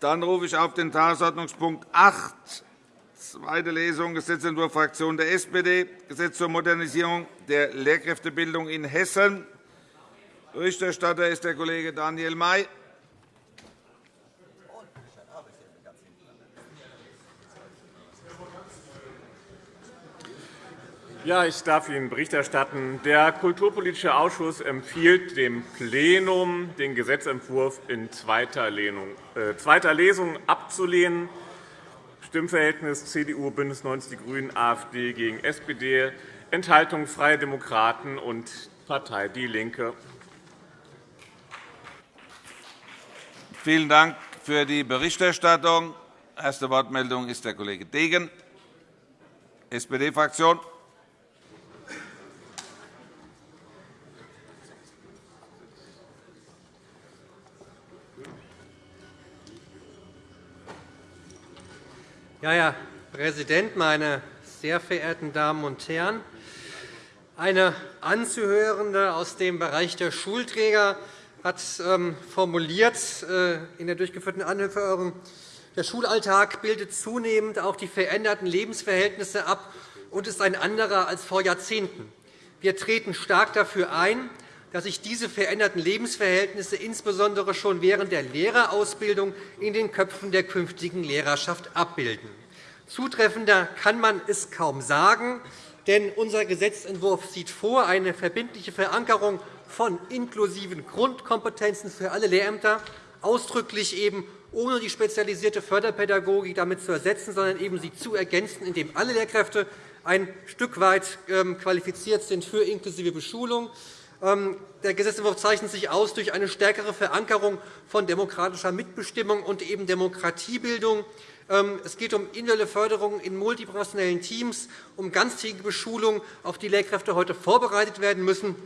Dann rufe ich auf den Tagesordnungspunkt 8, zweite Lesung, Gesetzentwurf Fraktion der SPD, Gesetz zur Modernisierung der Lehrkräftebildung in Hessen. Berichterstatter ist der Kollege Daniel May. Ja, ich darf Ihnen Bericht erstatten. Der Kulturpolitische Ausschuss empfiehlt dem Plenum, den Gesetzentwurf in zweiter äh, Lesung abzulehnen. Stimmverhältnis CDU, BÜNDNIS 90 die GRÜNEN, AfD gegen SPD, Enthaltung Freie Demokraten und Partei DIE LINKE. Vielen Dank für die Berichterstattung. Erste Wortmeldung ist der Kollege Degen, SPD-Fraktion. Ja, Herr Präsident, meine sehr verehrten Damen und Herren! Eine Anzuhörende aus dem Bereich der Schulträger hat ähm, formuliert äh, in der durchgeführten Anhörung, der Schulalltag bildet zunehmend auch die veränderten Lebensverhältnisse ab und ist ein anderer als vor Jahrzehnten. Wir treten stark dafür ein, dass sich diese veränderten Lebensverhältnisse insbesondere schon während der Lehrerausbildung in den Köpfen der künftigen Lehrerschaft abbilden. Zutreffender kann man es kaum sagen, denn unser Gesetzentwurf sieht vor eine verbindliche Verankerung von inklusiven Grundkompetenzen für alle Lehrämter, ausdrücklich eben ohne die spezialisierte Förderpädagogik damit zu ersetzen, sondern eben sie zu ergänzen, indem alle Lehrkräfte ein Stück weit ähm, qualifiziert sind für inklusive Beschulung. Ähm, der Gesetzentwurf zeichnet sich aus durch eine stärkere Verankerung von demokratischer Mitbestimmung und eben Demokratiebildung. Ähm, es geht um individuelle Förderung in multiprofessionellen Teams, um ganztägige Beschulung, auf die Lehrkräfte heute vorbereitet werden müssen,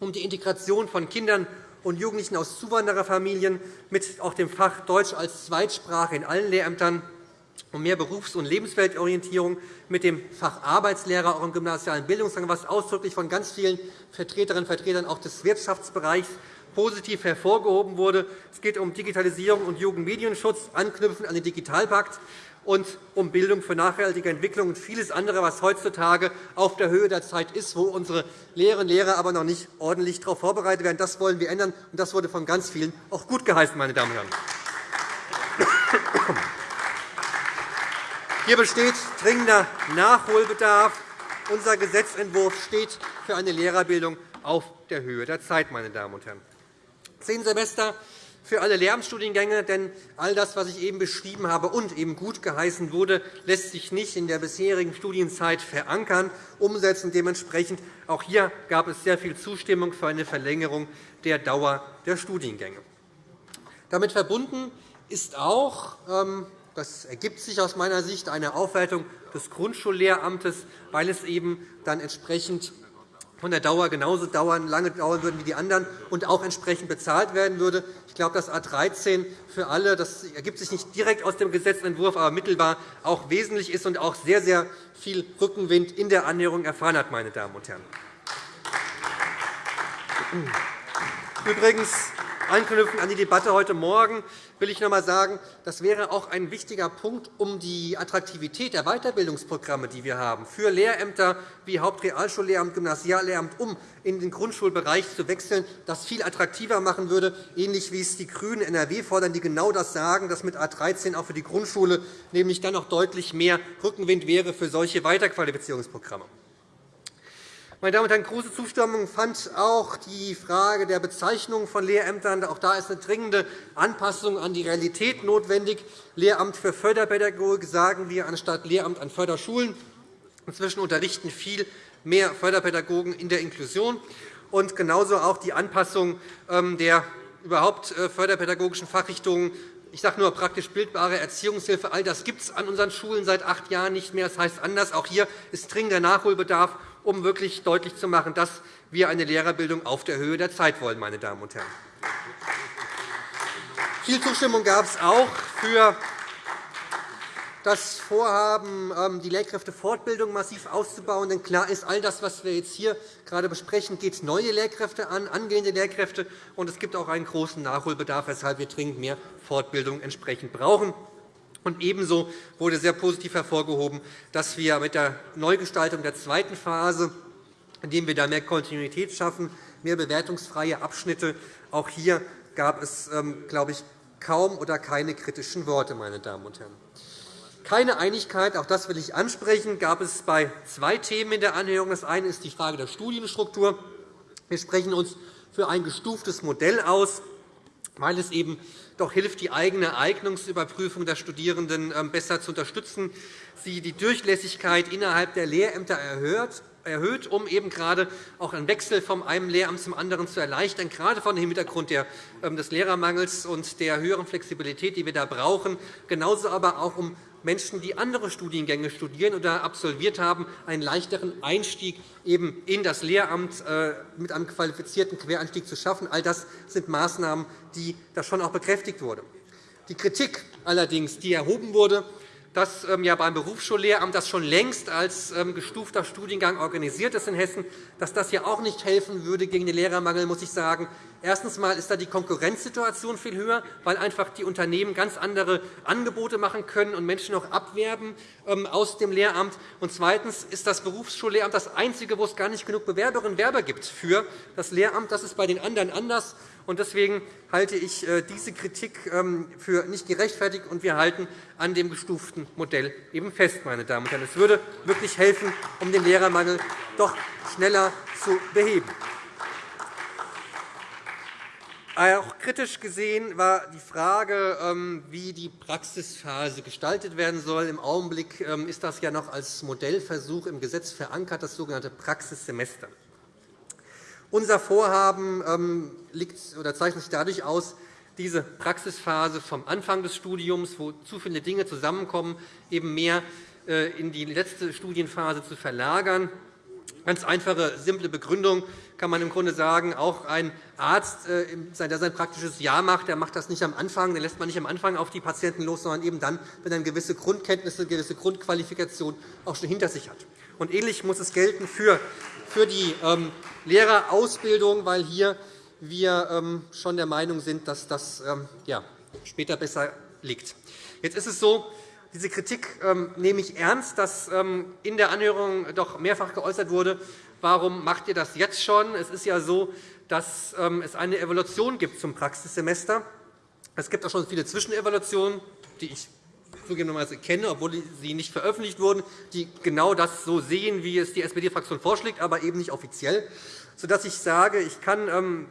um die Integration von Kindern und Jugendlichen aus Zuwandererfamilien mit auch dem Fach Deutsch als Zweitsprache in allen Lehrämtern um mehr Berufs- und Lebensweltorientierung mit dem Fach Arbeitslehrer auch im gymnasialen Bildungsgang, was ausdrücklich von ganz vielen Vertreterinnen und Vertretern auch des Wirtschaftsbereichs positiv hervorgehoben wurde. Es geht um Digitalisierung und Jugendmedienschutz, anknüpfend an den Digitalpakt und um Bildung für nachhaltige Entwicklung und vieles andere, was heutzutage auf der Höhe der Zeit ist, wo unsere Lehrerinnen und Lehrer aber noch nicht ordentlich darauf vorbereitet werden. Das wollen wir ändern, und das wurde von ganz vielen auch gut geheißen, meine Damen und Herren. Hier besteht dringender Nachholbedarf. Unser Gesetzentwurf steht für eine Lehrerbildung auf der Höhe der Zeit. Meine Damen und Herren. Zehn Semester für alle Lehramtsstudiengänge, denn all das, was ich eben beschrieben habe und eben gut geheißen wurde, lässt sich nicht in der bisherigen Studienzeit verankern, umsetzen. Dementsprechend auch hier gab es sehr viel Zustimmung für eine Verlängerung der Dauer der Studiengänge. Damit verbunden ist auch ähm, das ergibt sich aus meiner Sicht eine Aufwertung des Grundschullehramtes, weil es eben dann entsprechend von der Dauer genauso dauern, lange dauern würde wie die anderen und auch entsprechend bezahlt werden würde. Ich glaube, dass A 13 für alle, das ergibt sich nicht direkt aus dem Gesetzentwurf, aber mittelbar auch wesentlich ist und auch sehr, sehr viel Rückenwind in der Annäherung erfahren hat. Meine Damen und Herren. Übrigens, anknüpfend an die Debatte heute Morgen will ich noch einmal sagen, das wäre auch ein wichtiger Punkt, um die Attraktivität der Weiterbildungsprogramme, die wir haben, für Lehrämter wie Hauptrealschullehramt, Gymnasiallehramt, um in den Grundschulbereich zu wechseln, das viel attraktiver machen würde, ähnlich wie es die GRÜNEN in NRW fordern, die genau das sagen, dass mit A 13 auch für die Grundschule nämlich dann noch deutlich mehr Rückenwind wäre für solche Weiterqualifizierungsprogramme. Meine Damen und Herren, große Zustimmung fand auch die Frage der Bezeichnung von Lehrämtern. Auch da ist eine dringende Anpassung an die Realität notwendig. Lehramt für Förderpädagogik sagen wir anstatt Lehramt an Förderschulen. Inzwischen unterrichten viel mehr Förderpädagogen in der Inklusion. Und genauso auch die Anpassung ähm, der überhaupt äh, förderpädagogischen Fachrichtungen ich sage nur praktisch bildbare Erziehungshilfe. All das gibt es an unseren Schulen seit acht Jahren nicht mehr. Das heißt anders. Auch hier ist dringender Nachholbedarf um wirklich deutlich zu machen, dass wir eine Lehrerbildung auf der Höhe der Zeit wollen. Meine Damen und Herren. Viel Zustimmung gab es auch für das Vorhaben, ähm, die Lehrkräftefortbildung massiv auszubauen. Denn klar ist, all das, was wir jetzt hier gerade besprechen, geht neue Lehrkräfte an, angehende Lehrkräfte. Und es gibt auch einen großen Nachholbedarf, weshalb wir dringend mehr Fortbildung entsprechend brauchen. Und ebenso wurde sehr positiv hervorgehoben, dass wir mit der Neugestaltung der zweiten Phase, indem wir da mehr Kontinuität schaffen, mehr bewertungsfreie Abschnitte, auch hier gab es, ähm, glaube ich, kaum oder keine kritischen Worte, meine Damen und Herren. Keine Einigkeit, auch das will ich ansprechen, gab es bei zwei Themen in der Anhörung. Das eine ist die Frage der Studienstruktur. Wir sprechen uns für ein gestuftes Modell aus, weil es eben doch hilft, die eigene Eignungsüberprüfung der Studierenden ähm, besser zu unterstützen, sie die Durchlässigkeit innerhalb der Lehrämter erhöht, erhöht, um eben gerade auch einen Wechsel vom einem Lehramt zum anderen zu erleichtern, gerade vor dem Hintergrund ähm, des Lehrermangels und der höheren Flexibilität, die wir da brauchen, genauso aber auch um Menschen, die andere Studiengänge studieren oder absolviert haben, einen leichteren Einstieg eben in das Lehramt äh, mit einem qualifizierten Quereinstieg zu schaffen. All das sind Maßnahmen, die da schon auch bekräftigt wurden. Die Kritik allerdings, die erhoben wurde, dass ähm, ja beim Berufsschullehramt das schon längst als ähm, gestufter Studiengang organisiert ist in Hessen, dass das ja auch nicht helfen würde gegen den Lehrermangel, muss ich sagen. Erstens ist da die Konkurrenzsituation viel höher, weil einfach die Unternehmen ganz andere Angebote machen können und Menschen noch abwerben ähm, aus dem Lehramt. Und zweitens ist das Berufsschullehramt das einzige, wo es gar nicht genug Bewerberinnen und Werber gibt für das Lehramt. Das ist bei den anderen anders. Deswegen halte ich äh, diese Kritik ähm, für nicht gerechtfertigt, und wir halten an dem gestuften Modell eben fest. Meine Damen und Herren. Es würde wirklich helfen, um den Lehrermangel doch schneller zu beheben. Auch kritisch gesehen war die Frage, ähm, wie die Praxisphase gestaltet werden soll. Im Augenblick ähm, ist das ja noch als Modellversuch im Gesetz verankert, das sogenannte Praxissemester. Unser Vorhaben ähm, zeichnet sich dadurch aus, diese Praxisphase vom Anfang des Studiums, wo zu viele Dinge zusammenkommen, eben mehr äh, in die letzte Studienphase zu verlagern. Ganz einfache, simple Begründung kann man im Grunde sagen, auch ein Arzt, äh, der sein praktisches Jahr macht, der macht das nicht am Anfang, den lässt man nicht am Anfang auf die Patienten los, sondern eben dann, wenn er gewisse Grundkenntnisse, eine gewisse Grundqualifikation auch schon hinter sich hat. Und ähnlich muss es gelten für für die ähm, Lehrerausbildung, weil hier wir ähm, schon der Meinung sind, dass das ähm, später besser liegt. Jetzt ist es so, diese Kritik nehme ich ernst, dass in der Anhörung doch mehrfach geäußert wurde, warum macht ihr das jetzt schon? Es ist ja so, dass es eine Evaluation gibt zum Praxissemester. Es gibt auch schon viele Zwischenevaluationen, die ich zugegebenermaßen kenne, obwohl sie nicht veröffentlicht wurden, die genau das so sehen, wie es die SPD-Fraktion vorschlägt, aber eben nicht offiziell, sodass ich sage, ich kann ähm,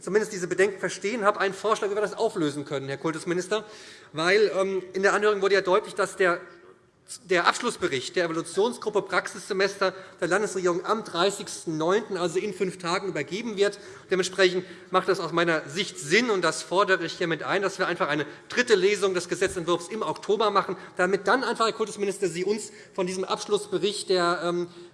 zumindest diese Bedenken verstehen, habe einen Vorschlag, wie wir das auflösen können, Herr Kultusminister. Weil ähm, in der Anhörung wurde ja deutlich, dass der der Abschlussbericht der Evolutionsgruppe Praxissemester der Landesregierung am 30.09., also in fünf Tagen, übergeben wird. Dementsprechend macht das aus meiner Sicht Sinn, und das fordere ich hiermit ein, dass wir einfach eine dritte Lesung des Gesetzentwurfs im Oktober machen, damit dann einfach, Herr Kultusminister, Sie uns von diesem Abschlussbericht der ähm, äh,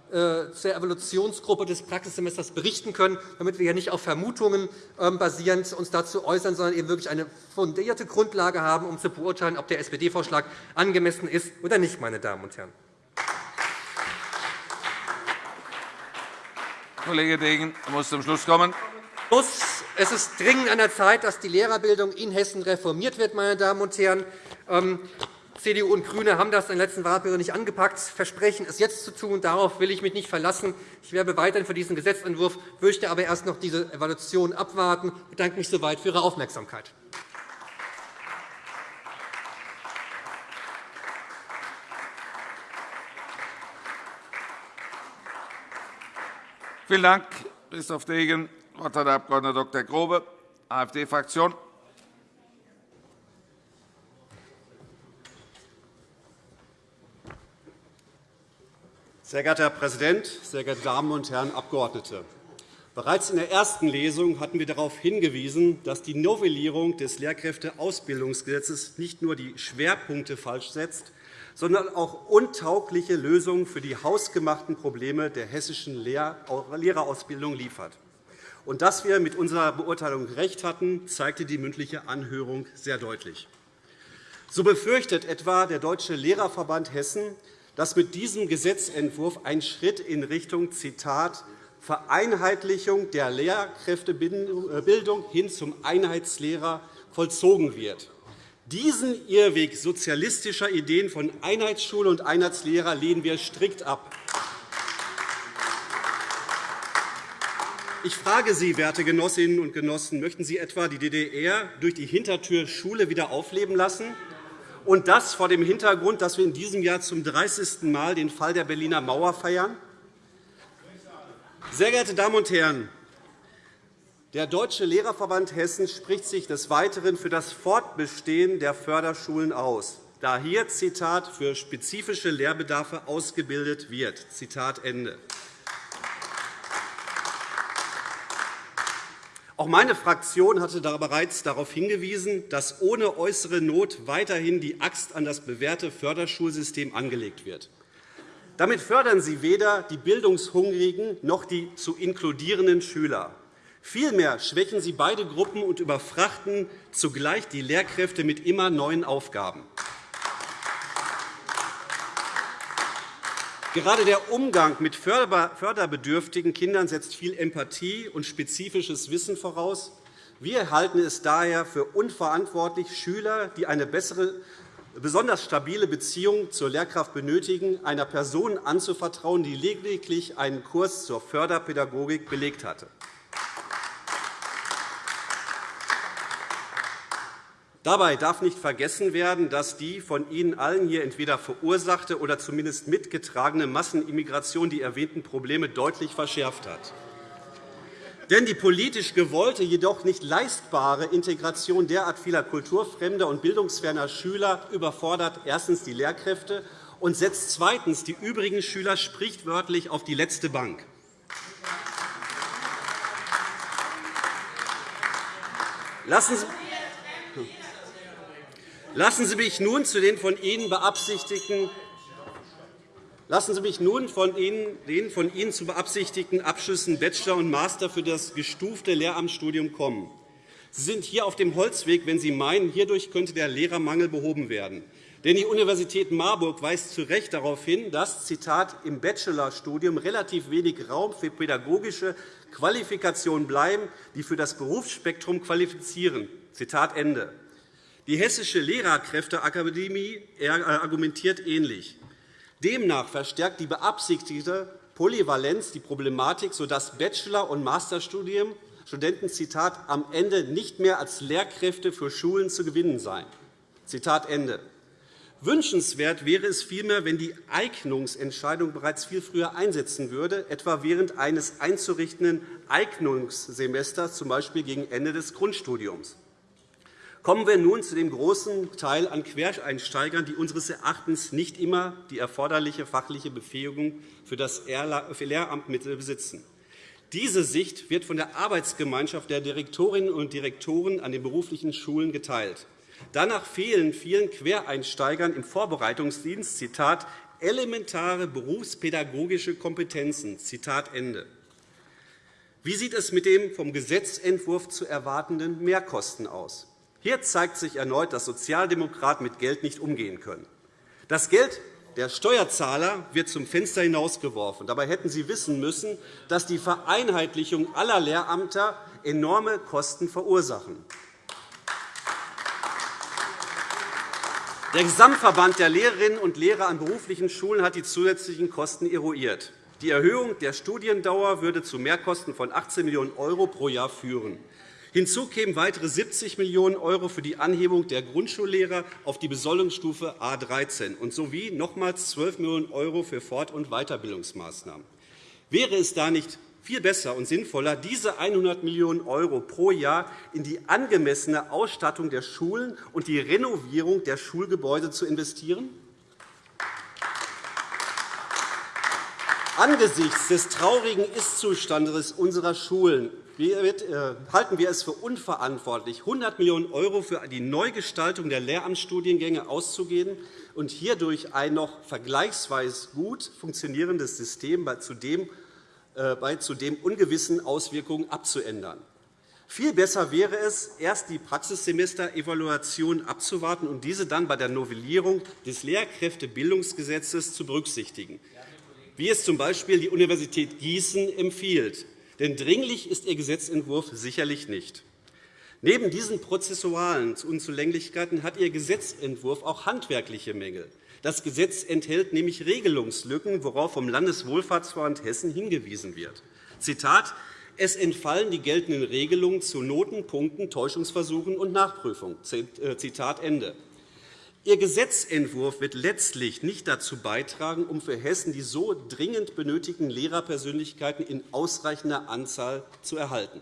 zur Evaluationsgruppe des Praxissemesters berichten können, damit wir hier nicht auf Vermutungen ähm, basierend uns dazu äußern, sondern eben wirklich eine fundierte Grundlage haben, um zu beurteilen, ob der SPD-Vorschlag angemessen ist oder nicht. Meine Damen und Herren. Kollege Degen muss zum Schluss kommen. Es ist dringend an der Zeit, dass die Lehrerbildung in Hessen reformiert wird. Meine Damen und Herren. CDU und GRÜNE haben das in der letzten Wahlperiode nicht angepackt, versprechen es jetzt zu tun. Darauf will ich mich nicht verlassen. Ich werbe weiterhin für diesen Gesetzentwurf, möchte aber erst noch diese Evaluation abwarten. Ich bedanke mich soweit für Ihre Aufmerksamkeit. Vielen Dank, Christoph Degen. Das Wort hat der Abg. Dr. Grobe, AfD-Fraktion. Sehr geehrter Herr Präsident, sehr geehrte Damen und Herren Abgeordnete! Bereits in der ersten Lesung hatten wir darauf hingewiesen, dass die Novellierung des Lehrkräfteausbildungsgesetzes nicht nur die Schwerpunkte falsch setzt, sondern auch untaugliche Lösungen für die hausgemachten Probleme der hessischen Lehrerausbildung liefert. Und dass wir mit unserer Beurteilung recht hatten, zeigte die mündliche Anhörung sehr deutlich. So befürchtet etwa der Deutsche Lehrerverband Hessen, dass mit diesem Gesetzentwurf ein Schritt in Richtung Zitat, Vereinheitlichung der Lehrkräftebildung hin zum Einheitslehrer vollzogen wird. Diesen Irrweg sozialistischer Ideen von Einheitsschule und Einheitslehrer lehnen wir strikt ab. Ich frage Sie, werte Genossinnen und Genossen, möchten Sie etwa die DDR durch die Hintertür Schule wieder aufleben lassen? Und das vor dem Hintergrund, dass wir in diesem Jahr zum 30. Mal den Fall der Berliner Mauer feiern? Sehr geehrte Damen und Herren, der Deutsche Lehrerverband Hessen spricht sich des Weiteren für das Fortbestehen der Förderschulen aus, da hier Zitat, für spezifische Lehrbedarfe ausgebildet wird. Zitat Ende. Auch meine Fraktion hatte bereits darauf hingewiesen, dass ohne äußere Not weiterhin die Axt an das bewährte Förderschulsystem angelegt wird. Damit fördern Sie weder die bildungshungrigen noch die zu inkludierenden Schüler. Vielmehr schwächen sie beide Gruppen und überfrachten zugleich die Lehrkräfte mit immer neuen Aufgaben. Gerade der Umgang mit förderbedürftigen Kindern setzt viel Empathie und spezifisches Wissen voraus. Wir halten es daher für unverantwortlich, Schüler, die eine bessere, besonders stabile Beziehung zur Lehrkraft benötigen, einer Person anzuvertrauen, die lediglich einen Kurs zur Förderpädagogik belegt hatte. Dabei darf nicht vergessen werden, dass die von Ihnen allen hier entweder verursachte oder zumindest mitgetragene Massenimmigration die erwähnten Probleme deutlich verschärft hat. Denn die politisch gewollte, jedoch nicht leistbare Integration derart vieler kulturfremder und bildungsferner Schüler überfordert erstens die Lehrkräfte und setzt zweitens die übrigen Schüler sprichwörtlich auf die letzte Bank. Lassen Sie Lassen Sie mich nun zu den von Ihnen beabsichtigten Lassen Sie mich nun von Ihnen, den von Ihnen zu beabsichtigten Abschlüssen Bachelor und Master für das gestufte Lehramtsstudium kommen. Sie sind hier auf dem Holzweg, wenn Sie meinen, hierdurch könnte der Lehrermangel behoben werden. Denn die Universität Marburg weist zu Recht darauf hin, dass Zitat, im Bachelorstudium relativ wenig Raum für pädagogische Qualifikationen bleiben, die für das Berufsspektrum qualifizieren. Zitat Ende. Die Hessische Lehrerkräfteakademie argumentiert ähnlich. Demnach verstärkt die beabsichtigte Polyvalenz die Problematik, sodass Bachelor- und Masterstudenten Zitat, am Ende nicht mehr als Lehrkräfte für Schulen zu gewinnen seien. Zitat Ende. Wünschenswert wäre es vielmehr, wenn die Eignungsentscheidung bereits viel früher einsetzen würde, etwa während eines einzurichtenden Eignungssemesters, z. B. gegen Ende des Grundstudiums. Kommen wir nun zu dem großen Teil an Quereinsteigern, die unseres Erachtens nicht immer die erforderliche fachliche Befähigung für das Lehramt besitzen. Diese Sicht wird von der Arbeitsgemeinschaft der Direktorinnen und Direktoren an den beruflichen Schulen geteilt. Danach fehlen vielen Quereinsteigern im Vorbereitungsdienst Zitat, elementare berufspädagogische Kompetenzen. Zitat Ende. Wie sieht es mit den vom Gesetzentwurf zu erwartenden Mehrkosten aus? Hier zeigt sich erneut, dass Sozialdemokraten mit Geld nicht umgehen können. Das Geld der Steuerzahler wird zum Fenster hinausgeworfen. Dabei hätten Sie wissen müssen, dass die Vereinheitlichung aller Lehramter enorme Kosten verursachen. Der Gesamtverband der Lehrerinnen und Lehrer an beruflichen Schulen hat die zusätzlichen Kosten eruiert. Die Erhöhung der Studiendauer würde zu Mehrkosten von 18 Millionen € pro Jahr führen. Hinzu kämen weitere 70 Millionen € für die Anhebung der Grundschullehrer auf die Besoldungsstufe A 13 und sowie nochmals 12 Millionen € für Fort- und Weiterbildungsmaßnahmen. Wäre es da nicht viel besser und sinnvoller, diese 100 Millionen € pro Jahr in die angemessene Ausstattung der Schulen und die Renovierung der Schulgebäude zu investieren? Angesichts des traurigen Ist-Zustandes unserer Schulen halten wir es für unverantwortlich, 100 Millionen € für die Neugestaltung der Lehramtsstudiengänge auszugeben und hierdurch ein noch vergleichsweise gut funktionierendes System bei zudem, äh, bei zudem ungewissen Auswirkungen abzuändern. Viel besser wäre es, erst die Praxissemester-Evaluation abzuwarten und diese dann bei der Novellierung des Lehrkräftebildungsgesetzes zu berücksichtigen, wie es z.B. die Universität Gießen empfiehlt. Denn dringlich ist Ihr Gesetzentwurf sicherlich nicht. Neben diesen prozessualen Unzulänglichkeiten hat Ihr Gesetzentwurf auch handwerkliche Mängel. Das Gesetz enthält nämlich Regelungslücken, worauf vom Landeswohlfahrtsverband Hessen hingewiesen wird. Zitat es entfallen die geltenden Regelungen zu Noten, Punkten, Täuschungsversuchen und Nachprüfung. Äh, Zitat Ende. Ihr Gesetzentwurf wird letztlich nicht dazu beitragen, um für Hessen die so dringend benötigten Lehrerpersönlichkeiten in ausreichender Anzahl zu erhalten.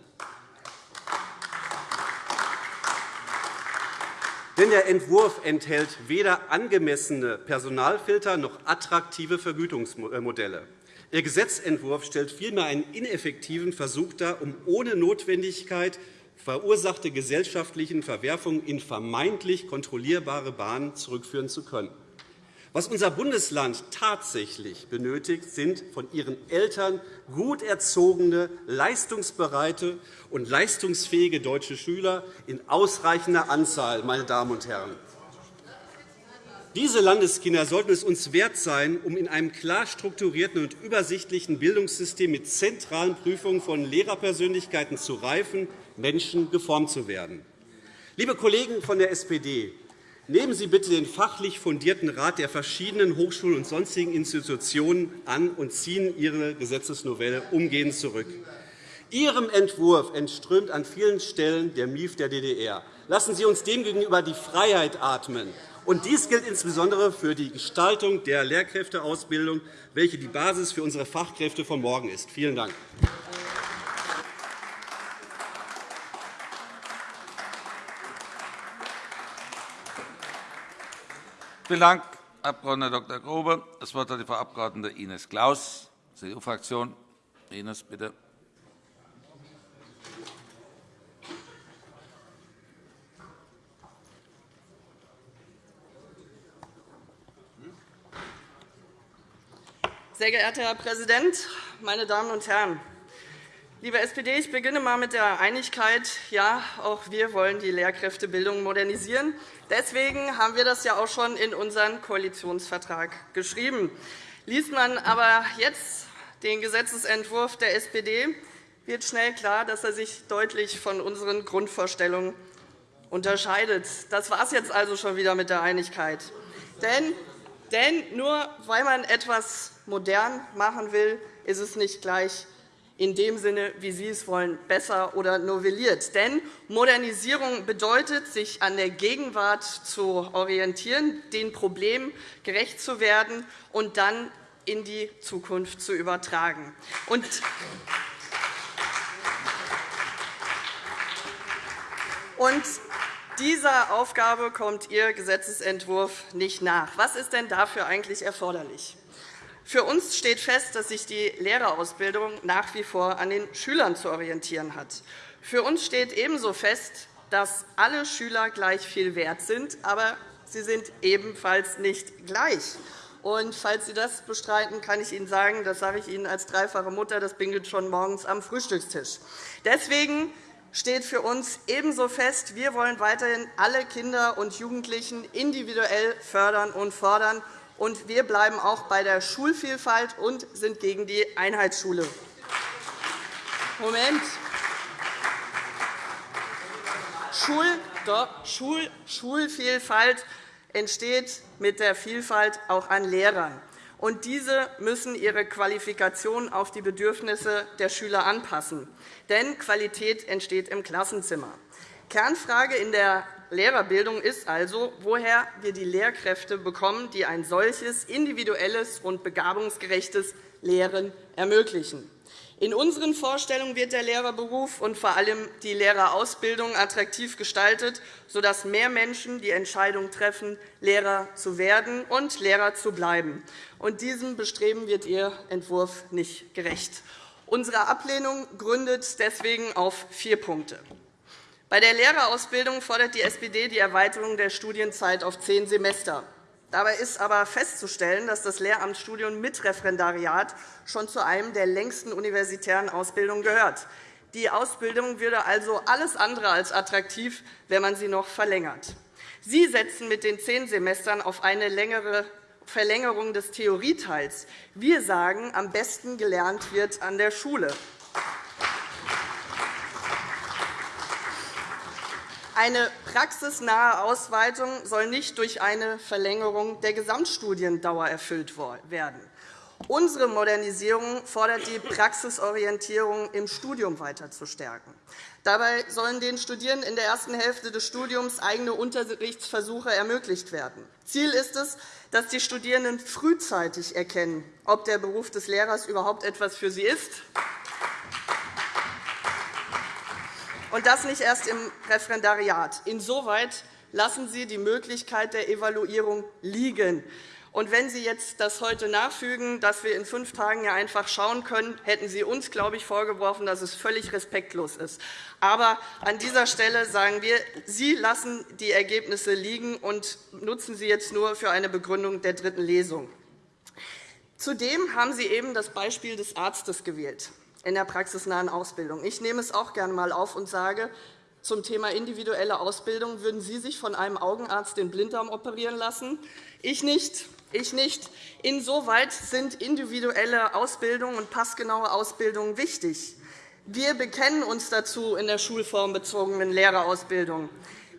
Denn der Entwurf enthält weder angemessene Personalfilter noch attraktive Vergütungsmodelle. Ihr Gesetzentwurf stellt vielmehr einen ineffektiven Versuch dar, um ohne Notwendigkeit verursachte gesellschaftlichen Verwerfungen in vermeintlich kontrollierbare Bahnen zurückführen zu können. Was unser Bundesland tatsächlich benötigt, sind von ihren Eltern gut erzogene, leistungsbereite und leistungsfähige deutsche Schüler in ausreichender Anzahl. Meine Damen und Herren. Diese Landeskinder sollten es uns wert sein, um in einem klar strukturierten und übersichtlichen Bildungssystem mit zentralen Prüfungen von Lehrerpersönlichkeiten zu reifen Menschen geformt zu werden. Liebe Kollegen von der SPD, Nehmen Sie bitte den fachlich fundierten Rat der verschiedenen Hochschulen und sonstigen Institutionen an und ziehen Ihre Gesetzesnovelle umgehend zurück. Ihrem Entwurf entströmt an vielen Stellen der Mief der DDR. Lassen Sie uns demgegenüber die Freiheit atmen. Und dies gilt insbesondere für die Gestaltung der Lehrkräfteausbildung, welche die Basis für unsere Fachkräfte von morgen ist. Vielen Dank. Vielen Dank, Abg. Dr. Grobe. Das Wort hat die Frau Abg. Ines Claus, CDU-Fraktion. Ines, bitte. Sehr geehrter Herr Präsident, meine Damen und Herren! Liebe SPD, ich beginne einmal mit der Einigkeit. Ja, auch wir wollen die Lehrkräftebildung modernisieren. Deswegen haben wir das ja auch schon in unseren Koalitionsvertrag geschrieben. Liest man aber jetzt den Gesetzentwurf der SPD, wird schnell klar, dass er sich deutlich von unseren Grundvorstellungen unterscheidet. Das war es jetzt also schon wieder mit der Einigkeit. Denn, denn nur weil man etwas modern machen will, ist es nicht gleich in dem Sinne, wie Sie es wollen, besser oder novelliert. Denn Modernisierung bedeutet, sich an der Gegenwart zu orientieren, den Problemen gerecht zu werden und dann in die Zukunft zu übertragen. Und und dieser Aufgabe kommt Ihr Gesetzentwurf nicht nach. Was ist denn dafür eigentlich erforderlich? Für uns steht fest, dass sich die Lehrerausbildung nach wie vor an den Schülern zu orientieren hat. Für uns steht ebenso fest, dass alle Schüler gleich viel wert sind, aber sie sind ebenfalls nicht gleich. Und falls Sie das bestreiten, kann ich Ihnen sagen, das sage ich Ihnen als dreifache Mutter, das bingelt schon morgens am Frühstückstisch. Deswegen steht für uns ebenso fest, wir wollen weiterhin alle Kinder und Jugendlichen individuell fördern und fordern und wir bleiben auch bei der Schulvielfalt und sind gegen die Einheitsschule. Moment. Schul, doch, Schul, Schulvielfalt entsteht mit der Vielfalt auch an Lehrern. Und diese müssen ihre Qualifikation auf die Bedürfnisse der Schüler anpassen. Denn Qualität entsteht im Klassenzimmer. Kernfrage in der Lehrerbildung ist also, woher wir die Lehrkräfte bekommen, die ein solches individuelles und begabungsgerechtes Lehren ermöglichen. In unseren Vorstellungen wird der Lehrerberuf und vor allem die Lehrerausbildung attraktiv gestaltet, sodass mehr Menschen die Entscheidung treffen, Lehrer zu werden und Lehrer zu bleiben. Und diesem Bestreben wird Ihr Entwurf nicht gerecht. Unsere Ablehnung gründet deswegen auf vier Punkte. Bei der Lehrerausbildung fordert die SPD die Erweiterung der Studienzeit auf zehn Semester. Dabei ist aber festzustellen, dass das Lehramtsstudium mit Referendariat schon zu einem der längsten universitären Ausbildungen gehört. Die Ausbildung würde also alles andere als attraktiv, wenn man sie noch verlängert. Sie setzen mit den zehn Semestern auf eine längere Verlängerung des Theorieteils. Wir sagen, am besten gelernt wird an der Schule. Eine praxisnahe Ausweitung soll nicht durch eine Verlängerung der Gesamtstudiendauer erfüllt werden. Unsere Modernisierung fordert die Praxisorientierung im Studium weiter zu stärken. Dabei sollen den Studierenden in der ersten Hälfte des Studiums eigene Unterrichtsversuche ermöglicht werden. Ziel ist es, dass die Studierenden frühzeitig erkennen, ob der Beruf des Lehrers überhaupt etwas für sie ist und das nicht erst im Referendariat. Insoweit lassen Sie die Möglichkeit der Evaluierung liegen. Und wenn Sie jetzt das heute nachfügen, dass wir in fünf Tagen ja einfach schauen können, hätten Sie uns, glaube ich, vorgeworfen, dass es völlig respektlos ist. Aber an dieser Stelle sagen wir, Sie lassen die Ergebnisse liegen und nutzen sie jetzt nur für eine Begründung der dritten Lesung. Zudem haben Sie eben das Beispiel des Arztes gewählt in der praxisnahen Ausbildung. Ich nehme es auch gerne einmal auf und sage, zum Thema individuelle Ausbildung würden Sie sich von einem Augenarzt den Blinddarm operieren lassen? Ich nicht. Ich nicht. Insoweit sind individuelle Ausbildung und passgenaue Ausbildung wichtig. Wir bekennen uns dazu in der schulformbezogenen Lehrerausbildung.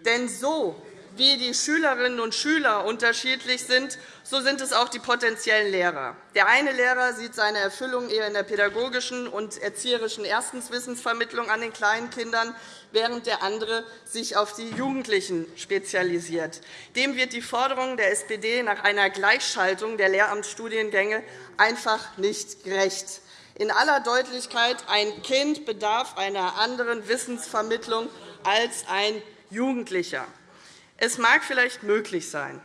Denn so wie die Schülerinnen und Schüler unterschiedlich sind, so sind es auch die potenziellen Lehrer. Der eine Lehrer sieht seine Erfüllung eher in der pädagogischen und erzieherischen Erstenswissensvermittlung an den kleinen Kindern, während der andere sich auf die Jugendlichen spezialisiert. Dem wird die Forderung der SPD nach einer Gleichschaltung der Lehramtsstudiengänge einfach nicht gerecht. In aller Deutlichkeit, ein Kind bedarf einer anderen Wissensvermittlung als ein Jugendlicher. Es mag vielleicht möglich sein,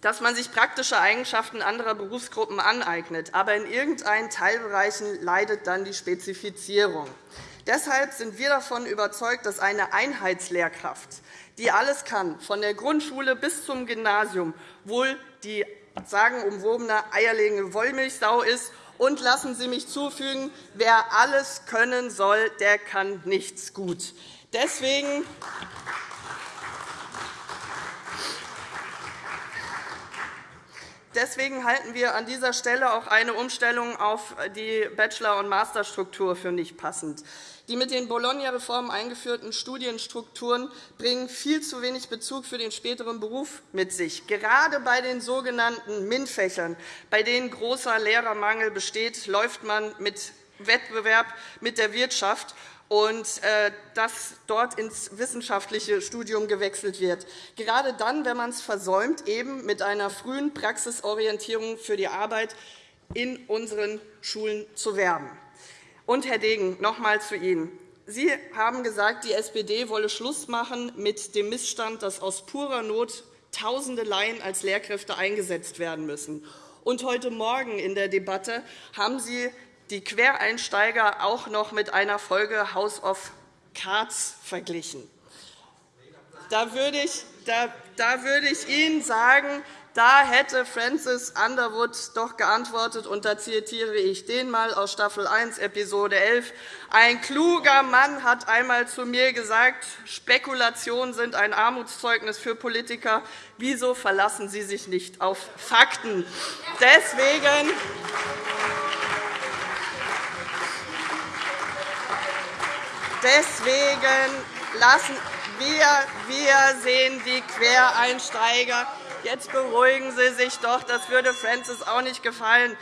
dass man sich praktische Eigenschaften anderer Berufsgruppen aneignet, aber in irgendeinen Teilbereichen leidet dann die Spezifizierung. Deshalb sind wir davon überzeugt, dass eine Einheitslehrkraft, die alles kann, von der Grundschule bis zum Gymnasium, wohl die sagenumwobene eierlegende Wollmilchsau ist. Und lassen Sie mich zufügen, wer alles können soll, der kann nichts gut. Deswegen Deswegen halten wir an dieser Stelle auch eine Umstellung auf die Bachelor- und Masterstruktur für nicht passend. Die mit den Bologna-Reformen eingeführten Studienstrukturen bringen viel zu wenig Bezug für den späteren Beruf mit sich. Gerade bei den sogenannten MINT-Fächern, bei denen großer Lehrermangel besteht, läuft man mit Wettbewerb mit der Wirtschaft und äh, dass dort ins wissenschaftliche Studium gewechselt wird. Gerade dann, wenn man es versäumt, eben mit einer frühen Praxisorientierung für die Arbeit in unseren Schulen zu werben. Und, Herr Degen, noch einmal zu Ihnen. Sie haben gesagt, die SPD wolle Schluss machen mit dem Missstand, dass aus purer Not Tausende Laien als Lehrkräfte eingesetzt werden müssen. Und heute Morgen in der Debatte haben Sie die Quereinsteiger auch noch mit einer Folge House of Cards verglichen. Da würde ich, da, da würde ich Ihnen sagen, da hätte Francis Underwood doch geantwortet, und da zitiere ich den mal aus Staffel 1, Episode 11. Ein kluger Mann hat einmal zu mir gesagt, Spekulationen sind ein Armutszeugnis für Politiker. Wieso verlassen Sie sich nicht auf Fakten? Deswegen Deswegen lassen wir, wir sehen die Quereinsteiger. Jetzt beruhigen Sie sich doch. Das würde Francis auch nicht gefallen.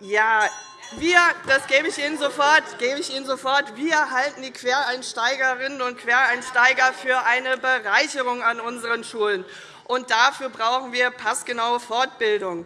Ja, wir, das gebe ich Ihnen sofort, gebe ich Ihnen sofort. Wir halten die Quereinsteigerinnen und Quereinsteiger für eine Bereicherung an unseren Schulen. Und dafür brauchen wir passgenaue Fortbildung.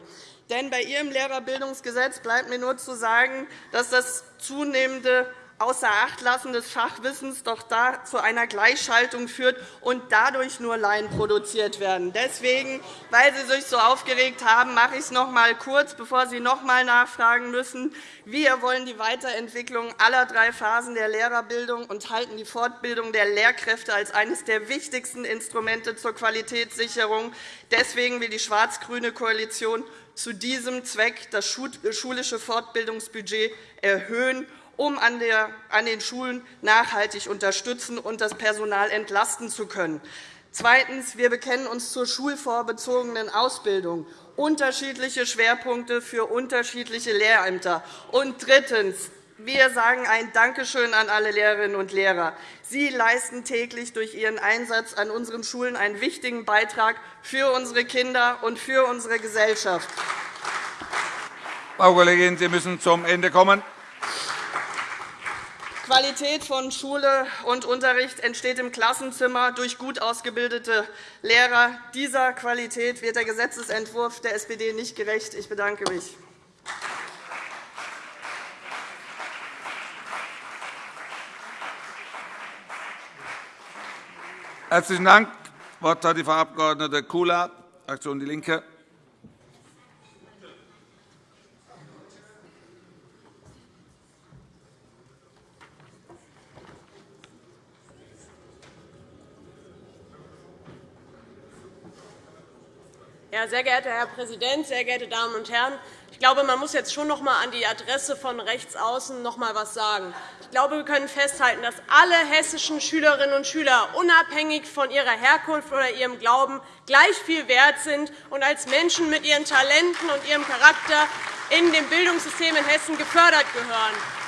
Denn bei Ihrem Lehrerbildungsgesetz bleibt mir nur zu sagen, dass das zunehmende außer Acht lassen des Fachwissens doch da zu einer Gleichschaltung führt und dadurch nur Laien produziert werden. Deswegen, weil Sie sich so aufgeregt haben, mache ich es noch einmal kurz, bevor Sie noch einmal nachfragen müssen. Wir wollen die Weiterentwicklung aller drei Phasen der Lehrerbildung und halten die Fortbildung der Lehrkräfte als eines der wichtigsten Instrumente zur Qualitätssicherung. Deswegen will die schwarz-grüne Koalition zu diesem Zweck das schulische Fortbildungsbudget erhöhen um an den Schulen nachhaltig unterstützen und das Personal entlasten zu können. Zweitens. Wir bekennen uns zur schulvorbezogenen Ausbildung, unterschiedliche Schwerpunkte für unterschiedliche Lehrämter. Und drittens. Wir sagen ein Dankeschön an alle Lehrerinnen und Lehrer. Sie leisten täglich durch Ihren Einsatz an unseren Schulen einen wichtigen Beitrag für unsere Kinder und für unsere Gesellschaft. Frau Kollegin, Sie müssen zum Ende kommen. Qualität von Schule und Unterricht entsteht im Klassenzimmer durch gut ausgebildete Lehrer. Dieser Qualität wird der Gesetzentwurf der SPD nicht gerecht. Ich bedanke mich. Herzlichen Dank. Das Wort hat die Frau Abg. Kula, Fraktion DIE LINKE. Ja, sehr geehrter Herr Präsident, sehr geehrte Damen und Herren! Ich glaube, man muss jetzt schon noch einmal an die Adresse von rechts außen noch einmal etwas sagen. Ich glaube, wir können festhalten, dass alle hessischen Schülerinnen und Schüler unabhängig von ihrer Herkunft oder ihrem Glauben gleich viel wert sind und als Menschen mit ihren Talenten und ihrem Charakter in dem Bildungssystem in Hessen gefördert gehören.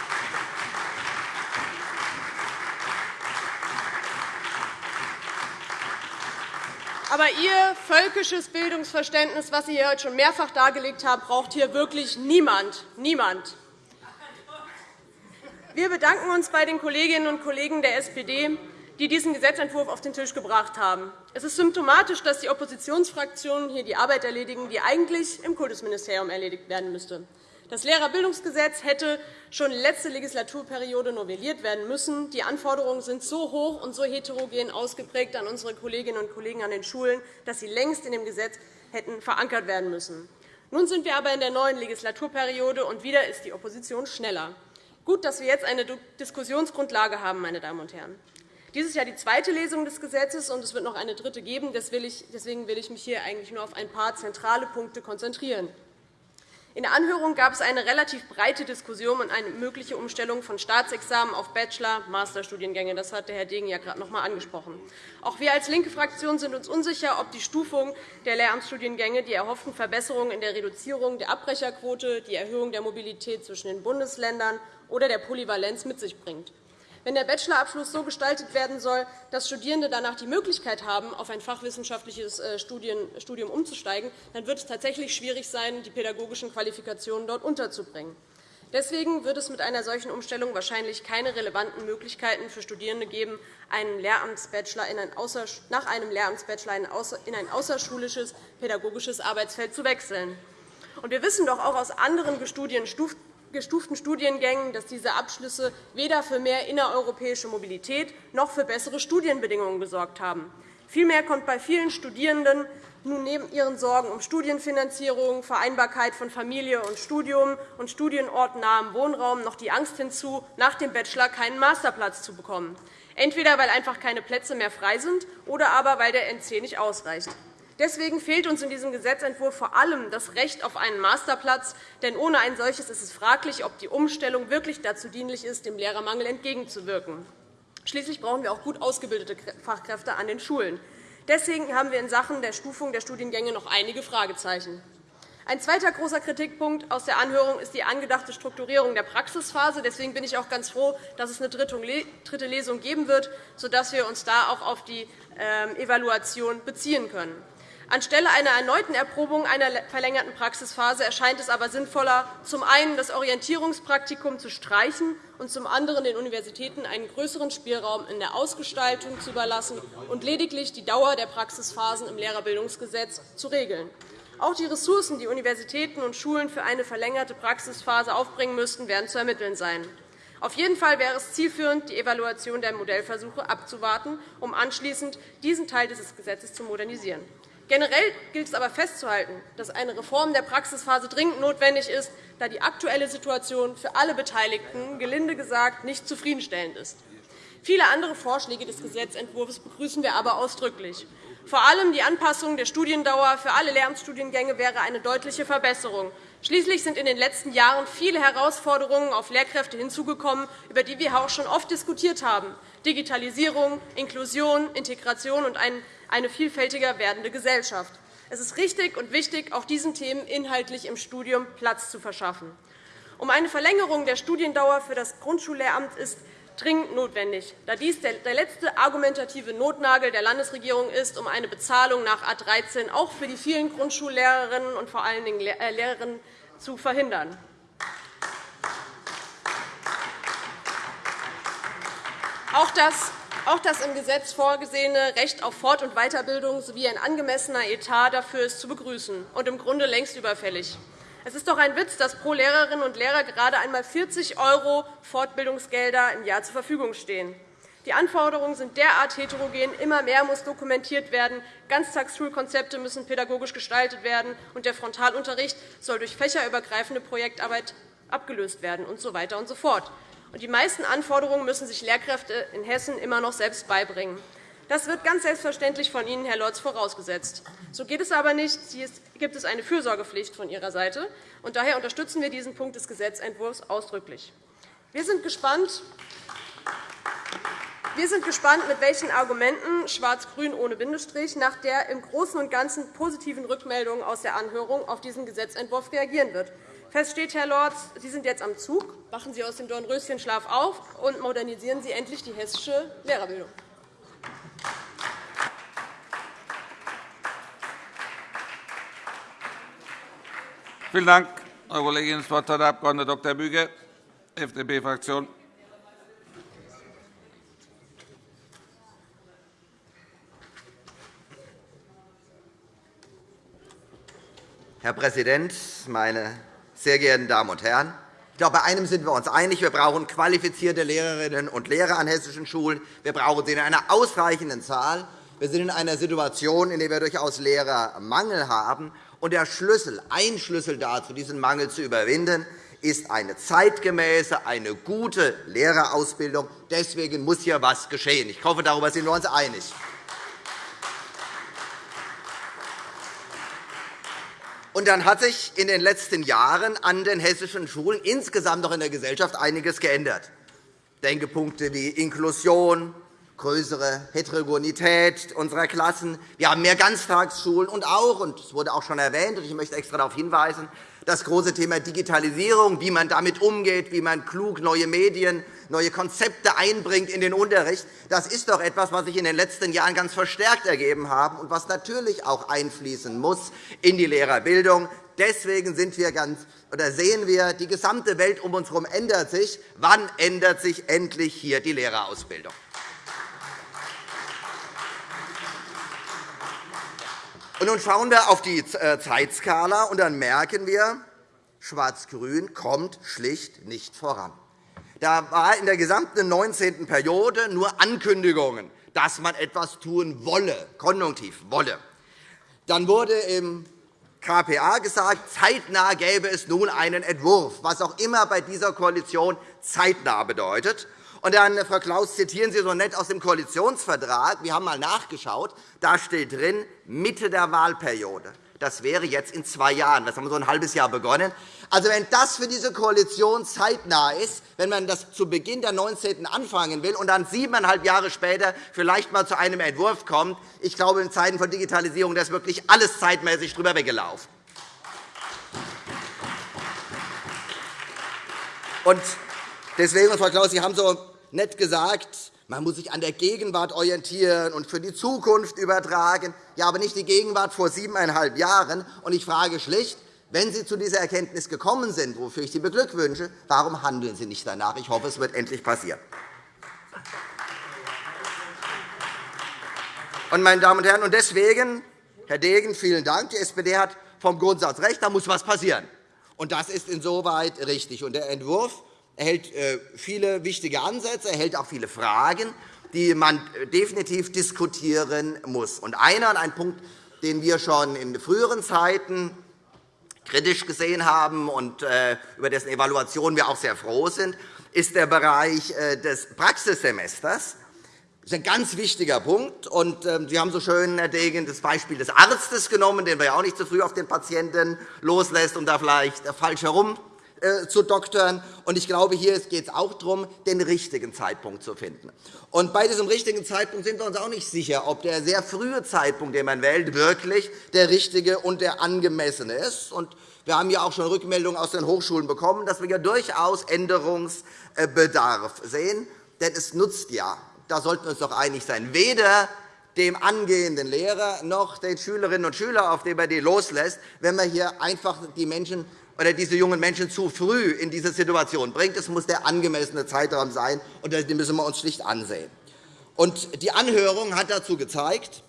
Aber Ihr völkisches Bildungsverständnis, das Sie hier heute schon mehrfach dargelegt haben, braucht hier wirklich niemand. niemand. Wir bedanken uns bei den Kolleginnen und Kollegen der SPD, die diesen Gesetzentwurf auf den Tisch gebracht haben. Es ist symptomatisch, dass die Oppositionsfraktionen hier die Arbeit erledigen, die eigentlich im Kultusministerium erledigt werden müsste. Das Lehrerbildungsgesetz hätte schon letzte Legislaturperiode novelliert werden müssen. Die Anforderungen sind so hoch und so heterogen ausgeprägt an unsere Kolleginnen und Kollegen an den Schulen, dass sie längst in dem Gesetz hätten verankert werden müssen. Nun sind wir aber in der neuen Legislaturperiode, und wieder ist die Opposition schneller. Gut, dass wir jetzt eine Diskussionsgrundlage haben, meine Damen und Herren. Dies ist ja die zweite Lesung des Gesetzes, und es wird noch eine dritte geben. Deswegen will ich mich hier eigentlich nur auf ein paar zentrale Punkte konzentrieren. In der Anhörung gab es eine relativ breite Diskussion um eine mögliche Umstellung von Staatsexamen auf Bachelor-, Masterstudiengänge. Das hat Herr Degen ja gerade noch einmal angesprochen. Auch wir als linke Fraktion sind uns unsicher, ob die Stufung der Lehramtsstudiengänge die erhofften Verbesserungen in der Reduzierung der Abbrecherquote, die Erhöhung der Mobilität zwischen den Bundesländern oder der Polyvalenz mit sich bringt. Wenn der Bachelorabschluss so gestaltet werden soll, dass Studierende danach die Möglichkeit haben, auf ein fachwissenschaftliches äh, Studium umzusteigen, dann wird es tatsächlich schwierig sein, die pädagogischen Qualifikationen dort unterzubringen. Deswegen wird es mit einer solchen Umstellung wahrscheinlich keine relevanten Möglichkeiten für Studierende geben, einen Lehramtsbachelor in ein nach einem Lehramtsbachelor in ein außerschulisches pädagogisches Arbeitsfeld zu wechseln. Wir wissen doch auch aus anderen gestuften Studiengängen, dass diese Abschlüsse weder für mehr innereuropäische Mobilität noch für bessere Studienbedingungen gesorgt haben. Vielmehr kommt bei vielen Studierenden nun neben ihren Sorgen um Studienfinanzierung, Vereinbarkeit von Familie und Studium und studienortnahem Wohnraum noch die Angst hinzu, nach dem Bachelor keinen Masterplatz zu bekommen, entweder weil einfach keine Plätze mehr frei sind oder aber weil der NC nicht ausreicht. Deswegen fehlt uns in diesem Gesetzentwurf vor allem das Recht auf einen Masterplatz. Denn ohne ein solches ist es fraglich, ob die Umstellung wirklich dazu dienlich ist, dem Lehrermangel entgegenzuwirken. Schließlich brauchen wir auch gut ausgebildete Fachkräfte an den Schulen. Deswegen haben wir in Sachen der Stufung der Studiengänge noch einige Fragezeichen. Ein zweiter großer Kritikpunkt aus der Anhörung ist die angedachte Strukturierung der Praxisphase. Deswegen bin ich auch ganz froh, dass es eine dritte Lesung geben wird, sodass wir uns da auch auf die ähm, Evaluation beziehen können. Anstelle einer erneuten Erprobung einer verlängerten Praxisphase erscheint es aber sinnvoller, zum einen das Orientierungspraktikum zu streichen und zum anderen den Universitäten einen größeren Spielraum in der Ausgestaltung zu überlassen und lediglich die Dauer der Praxisphasen im Lehrerbildungsgesetz zu regeln. Auch die Ressourcen, die Universitäten und Schulen für eine verlängerte Praxisphase aufbringen müssten, werden zu ermitteln sein. Auf jeden Fall wäre es zielführend, die Evaluation der Modellversuche abzuwarten, um anschließend diesen Teil des Gesetzes zu modernisieren. Generell gilt es aber festzuhalten, dass eine Reform der Praxisphase dringend notwendig ist, da die aktuelle Situation für alle Beteiligten gelinde gesagt nicht zufriedenstellend ist. Viele andere Vorschläge des Gesetzentwurfs begrüßen wir aber ausdrücklich. Vor allem die Anpassung der Studiendauer für alle Lehramtsstudiengänge wäre eine deutliche Verbesserung. Schließlich sind in den letzten Jahren viele Herausforderungen auf Lehrkräfte hinzugekommen, über die wir auch schon oft diskutiert haben. Digitalisierung, Inklusion, Integration und eine vielfältiger werdende Gesellschaft. Es ist richtig und wichtig, auch diesen Themen inhaltlich im Studium Platz zu verschaffen. Um eine Verlängerung der Studiendauer für das Grundschullehramt ist dringend notwendig, da dies der letzte argumentative Notnagel der Landesregierung ist, um eine Bezahlung nach A 13 auch für die vielen Grundschullehrerinnen und vor allen Dingen äh, Lehrerinnen zu verhindern. Auch das auch das im Gesetz vorgesehene Recht auf Fort- und Weiterbildung sowie ein angemessener Etat dafür ist zu begrüßen und im Grunde längst überfällig. Es ist doch ein Witz, dass pro Lehrerinnen und Lehrer gerade einmal 40 € Fortbildungsgelder im Jahr zur Verfügung stehen. Die Anforderungen sind derart heterogen, immer mehr muss dokumentiert werden, Ganztagsschulkonzepte müssen pädagogisch gestaltet werden, und der Frontalunterricht soll durch fächerübergreifende Projektarbeit abgelöst werden, und so weiter und so fort. Die meisten Anforderungen müssen sich Lehrkräfte in Hessen immer noch selbst beibringen. Das wird ganz selbstverständlich von Ihnen, Herr Lorz, vorausgesetzt. So geht es aber nicht. Hier gibt es eine Fürsorgepflicht von Ihrer Seite. und Daher unterstützen wir diesen Punkt des Gesetzentwurfs ausdrücklich. Wir sind gespannt, wir sind gespannt, mit welchen Argumenten Schwarz-Grün ohne Bindestrich nach der im Großen und Ganzen positiven Rückmeldung aus der Anhörung auf diesen Gesetzentwurf reagieren wird. Fest steht, Herr Lorz, Sie sind jetzt am Zug. Wachen Sie aus dem Dornröschenschlaf auf und modernisieren Sie endlich die hessische Lehrerbildung. Vielen Dank, Frau Kollegin. Das Wort hat der Abg. Dr. Büge, FDP-Fraktion. Herr Präsident, meine sehr geehrten Damen und Herren! Ich glaube, bei einem sind wir uns einig. Wir brauchen qualifizierte Lehrerinnen und Lehrer an hessischen Schulen. Wir brauchen sie in einer ausreichenden Zahl. Wir sind in einer Situation, in der wir durchaus Lehrermangel haben. Und der Schlüssel, ein Schlüssel dazu, diesen Mangel zu überwinden, ist eine zeitgemäße, eine gute Lehrerausbildung. Deswegen muss hier etwas geschehen. Ich hoffe, darüber sind wir uns einig. Und dann hat sich in den letzten Jahren an den hessischen Schulen insgesamt auch in der Gesellschaft einiges geändert. Denkepunkte wie Inklusion, größere Heterogenität unserer Klassen. Wir haben mehr Ganztagsschulen und auch, und es wurde auch schon erwähnt, und ich möchte extra darauf hinweisen, das große Thema Digitalisierung, wie man damit umgeht, wie man klug neue Medien, neue Konzepte einbringt in den Unterricht. Das ist doch etwas, was sich in den letzten Jahren ganz verstärkt ergeben hat und was natürlich auch einfließen muss in die Lehrerbildung. Deswegen sind wir ganz, oder sehen wir, die gesamte Welt um uns herum ändert sich. Wann ändert sich endlich hier die Lehrerausbildung? Und nun schauen wir auf die äh, Zeitskala, und dann merken wir, Schwarz-Grün kommt schlicht nicht voran. Da war in der gesamten 19. Periode nur Ankündigungen, dass man etwas tun wolle, konjunktiv wolle. Dann wurde im KPA gesagt, zeitnah gäbe es nun einen Entwurf, was auch immer bei dieser Koalition zeitnah bedeutet. Und dann, Frau Klaus, zitieren Sie so nett aus dem Koalitionsvertrag. Wir haben einmal nachgeschaut. Da steht drin, Mitte der Wahlperiode. Das wäre jetzt in zwei Jahren. Das haben wir so ein halbes Jahr begonnen. Also, wenn das für diese Koalition zeitnah ist, wenn man das zu Beginn der 19. anfangen will und dann siebeneinhalb Jahre später vielleicht einmal zu einem Entwurf kommt, ich glaube, in Zeiten von Digitalisierung ist wirklich alles zeitmäßig drüber weggelaufen. Und deswegen, Frau Klaus, Sie haben so nett gesagt, man muss sich an der Gegenwart orientieren und für die Zukunft übertragen. Ja, aber nicht die Gegenwart vor siebeneinhalb Jahren. Und ich frage schlicht, wenn Sie zu dieser Erkenntnis gekommen sind, wofür ich Sie beglückwünsche, warum handeln Sie nicht danach? Ich hoffe, es wird endlich passieren. Und, meine Damen und Herren, und deswegen, Herr Degen, vielen Dank. Die SPD hat vom Grundsatz recht, da muss etwas passieren. Und das ist insoweit richtig. Und der Entwurf erhält äh, viele wichtige Ansätze, erhält auch viele Fragen, die man definitiv diskutieren muss. Und einer, ein Punkt, den wir schon in früheren Zeiten kritisch gesehen haben und äh, über dessen Evaluation wir auch sehr froh sind, ist der Bereich äh, des Praxissemesters. Das ist ein ganz wichtiger Punkt. Und, ähm, Sie haben so schön, Herr Degen, das Beispiel des Arztes genommen, den wir ja auch nicht zu früh auf den Patienten loslässt, um da vielleicht falsch herum äh, zu doktern. Und ich glaube, hier geht es auch darum, den richtigen Zeitpunkt zu finden. Und bei diesem richtigen Zeitpunkt sind wir uns auch nicht sicher, ob der sehr frühe Zeitpunkt, den man wählt, wirklich der richtige und der angemessene ist. Und wir haben ja auch schon Rückmeldungen aus den Hochschulen bekommen, dass wir ja durchaus Änderungsbedarf sehen. Denn es nutzt ja da sollten wir uns doch einig sein, weder dem angehenden Lehrer noch den Schülerinnen und Schülern, auf die man die loslässt, wenn man hier einfach die Menschen oder diese jungen Menschen zu früh in diese Situation bringt. Es muss der angemessene Zeitraum sein, und den müssen wir uns schlicht ansehen. Und die Anhörung hat dazu gezeigt,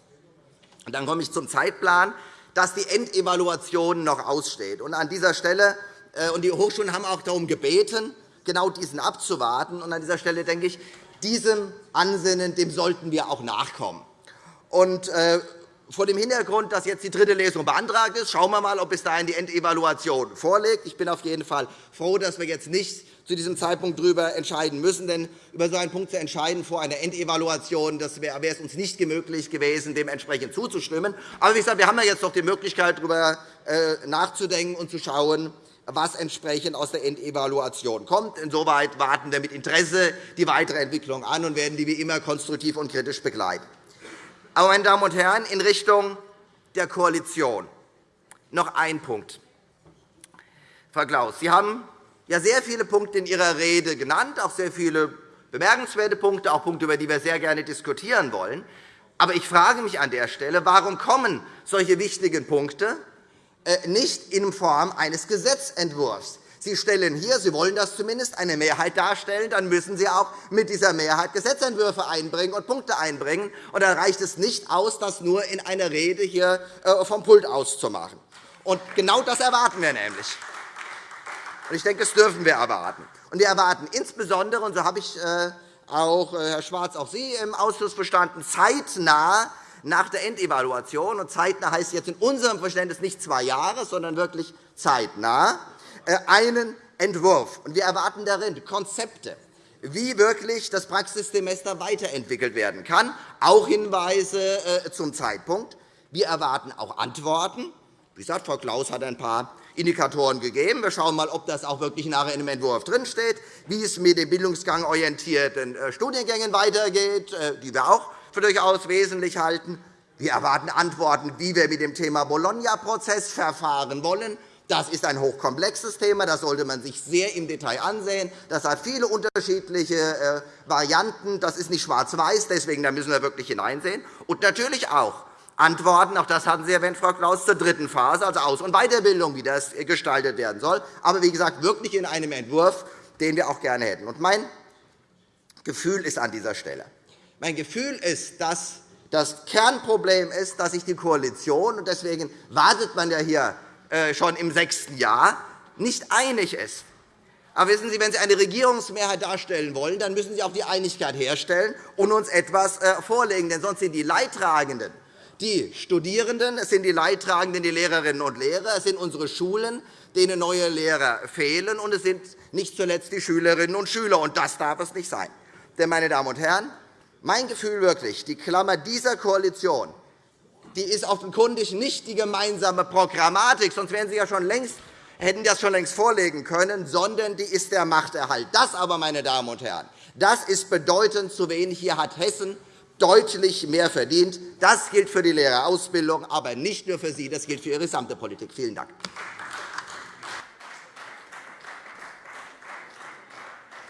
und dann komme ich zum Zeitplan, dass die Endevaluation noch aussteht. Und an dieser Stelle, äh, und die Hochschulen haben auch darum gebeten, genau diesen abzuwarten. Und an dieser Stelle denke ich, diesem Ansinnen dem sollten wir auch nachkommen. Und, äh, vor dem Hintergrund, dass jetzt die dritte Lesung beantragt ist, schauen wir einmal, ob bis dahin die Endevaluation vorliegt. Ich bin auf jeden Fall froh, dass wir jetzt nicht zu diesem Zeitpunkt darüber entscheiden müssen. Denn über so einen Punkt zu entscheiden vor einer Endevaluation, das wäre es uns nicht möglich gewesen, dementsprechend zuzustimmen. Aber wie gesagt, wir haben ja jetzt noch die Möglichkeit, darüber äh, nachzudenken und zu schauen, was entsprechend aus der Endevaluation kommt. Insoweit warten wir mit Interesse die weitere Entwicklung an und werden die wie immer konstruktiv und kritisch begleiten. Aber, meine Damen und Herren, in Richtung der Koalition noch ein Punkt. Frau Klaus, Sie haben ja sehr viele Punkte in Ihrer Rede genannt, auch sehr viele bemerkenswerte Punkte, auch Punkte, über die wir sehr gerne diskutieren wollen. Aber ich frage mich an der Stelle, warum kommen solche wichtigen Punkte äh, nicht in Form eines Gesetzentwurfs. Sie stellen hier, Sie wollen das zumindest, eine Mehrheit darstellen, dann müssen Sie auch mit dieser Mehrheit Gesetzentwürfe einbringen und Punkte einbringen. Und dann reicht es nicht aus, das nur in einer Rede hier äh, vom Pult auszumachen. Und genau das erwarten wir nämlich. Ich denke, das dürfen wir erwarten. Und wir erwarten insbesondere, und so habe ich äh, auch, Herr Schwarz, auch Sie im Ausschuss verstanden, zeitnah nach der Endevaluation, und zeitnah heißt jetzt in unserem Verständnis nicht zwei Jahre, sondern wirklich zeitnah, äh, einen Entwurf. Wir erwarten darin Konzepte, wie wirklich das Praxissemester weiterentwickelt werden kann, auch Hinweise äh, zum Zeitpunkt. Wir erwarten auch Antworten. Wie gesagt, Frau Klaus hat ein paar Indikatoren gegeben. Wir schauen einmal, ob das auch wirklich nachher in dem Entwurf drinsteht, wie es mit den bildungsgangorientierten äh, Studiengängen weitergeht, die wir auch für durchaus wesentlich halten. Wir erwarten Antworten, wie wir mit dem Thema Bologna-Prozess verfahren wollen. Das ist ein hochkomplexes Thema. Das sollte man sich sehr im Detail ansehen. Das hat viele unterschiedliche äh, Varianten. Das ist nicht schwarz-weiß. Deswegen müssen wir wirklich hineinsehen. Und natürlich auch Antworten, auch das hatten Sie erwähnt, Frau Klaus, zur dritten Phase, also Aus- und Weiterbildung, wie das gestaltet werden soll. Aber wie gesagt, wirklich in einem Entwurf, den wir auch gerne hätten. Und mein Gefühl ist an dieser Stelle, mein Gefühl ist, dass das Kernproblem ist, dass sich die Koalition, und deswegen wartet man ja hier äh, schon im sechsten Jahr, nicht einig ist. Aber wissen Sie, wenn Sie eine Regierungsmehrheit darstellen wollen, dann müssen Sie auch die Einigkeit herstellen und uns etwas äh, vorlegen. Denn sonst sind die Leidtragenden die Studierenden, es sind die Leidtragenden die Lehrerinnen und Lehrer, es sind unsere Schulen, denen neue Lehrer fehlen, und es sind nicht zuletzt die Schülerinnen und Schüler. Und das darf es nicht sein. Denn, meine Damen und Herren, mein Gefühl wirklich, die Klammer dieser Koalition die ist offenkundig nicht die gemeinsame Programmatik, sonst wären Sie ja schon längst, hätten das schon längst vorlegen können, sondern die ist der Machterhalt. Das aber, meine Damen und Herren, das ist bedeutend zu wenig. Hier hat Hessen deutlich mehr verdient. Das gilt für die Lehrerausbildung, aber nicht nur für Sie. Das gilt für Ihre gesamte Politik. Vielen Dank.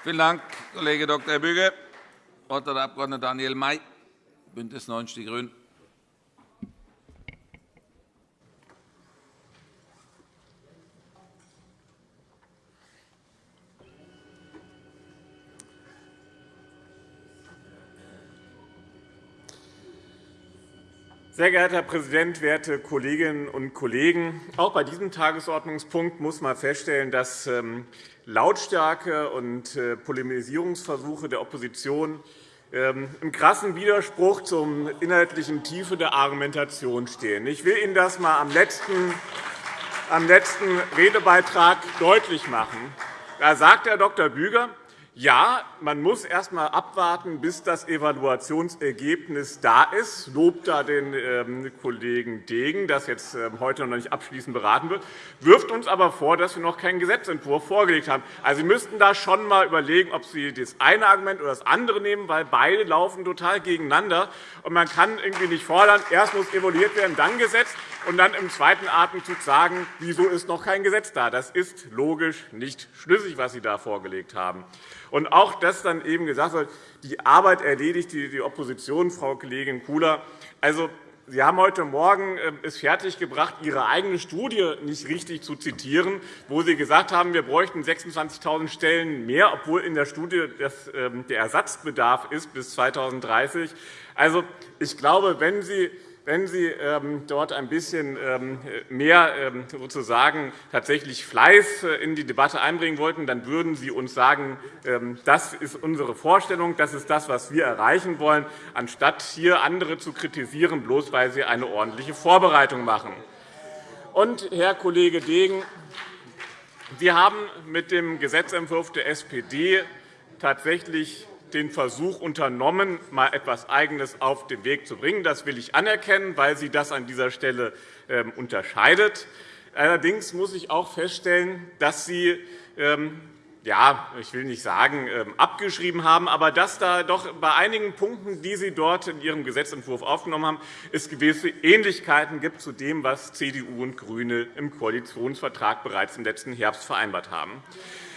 Vielen Dank, Kollege Dr. Büge. Das Wort hat der Abg. Daniel May, BÜNDNIS 90 die GRÜNEN. Sehr geehrter Herr Präsident, werte Kolleginnen und Kollegen! Auch bei diesem Tagesordnungspunkt muss man feststellen, dass ähm, Lautstärke und äh, Polemisierungsversuche der Opposition ähm, im krassen Widerspruch zur inhaltlichen Tiefe der Argumentation stehen. Ich will Ihnen das einmal am letzten, am letzten Redebeitrag deutlich machen. Da sagt Herr Dr. Büger, ja, man muss erst einmal abwarten, bis das Evaluationsergebnis da ist, lobt da den ähm, Kollegen Degen, das jetzt ähm, heute noch nicht abschließend beraten wird, wirft uns aber vor, dass wir noch keinen Gesetzentwurf vorgelegt haben. Also, Sie müssten da schon einmal überlegen, ob Sie das eine Argument oder das andere nehmen, weil beide laufen total gegeneinander. Und man kann irgendwie nicht fordern, erst muss evaluiert werden, dann Gesetz und dann im zweiten Atemzug sagen, wieso ist noch kein Gesetz da. Das ist logisch nicht schlüssig, was Sie da vorgelegt haben. Und auch, dass dann eben gesagt wird, die Arbeit erledigt die Opposition, Frau Kollegin Kula. Also, Sie haben heute Morgen äh, es fertiggebracht, Ihre eigene Studie nicht richtig zu zitieren, wo Sie gesagt haben, wir bräuchten 26.000 Stellen mehr, obwohl in der Studie ähm, der Ersatzbedarf ist bis 2030. Also, ich glaube, wenn Sie wenn Sie ähm, dort ein bisschen ähm, mehr ähm, sozusagen tatsächlich Fleiß äh, in die Debatte einbringen wollten, dann würden Sie uns sagen, das ist unsere Vorstellung, das ist das, was wir erreichen wollen, anstatt hier andere zu kritisieren, bloß weil sie eine ordentliche Vorbereitung machen. Und, Herr Kollege Degen, Sie haben mit dem Gesetzentwurf der SPD tatsächlich den Versuch unternommen, mal etwas Eigenes auf den Weg zu bringen. Das will ich anerkennen, weil sie das an dieser Stelle ähm, unterscheidet. Allerdings muss ich auch feststellen, dass Sie ähm, ja, ich will nicht sagen, ähm, abgeschrieben haben, aber dass da doch bei einigen Punkten, die Sie dort in Ihrem Gesetzentwurf aufgenommen haben, es gewisse Ähnlichkeiten gibt zu dem, was CDU und GRÜNE im Koalitionsvertrag bereits im letzten Herbst vereinbart haben.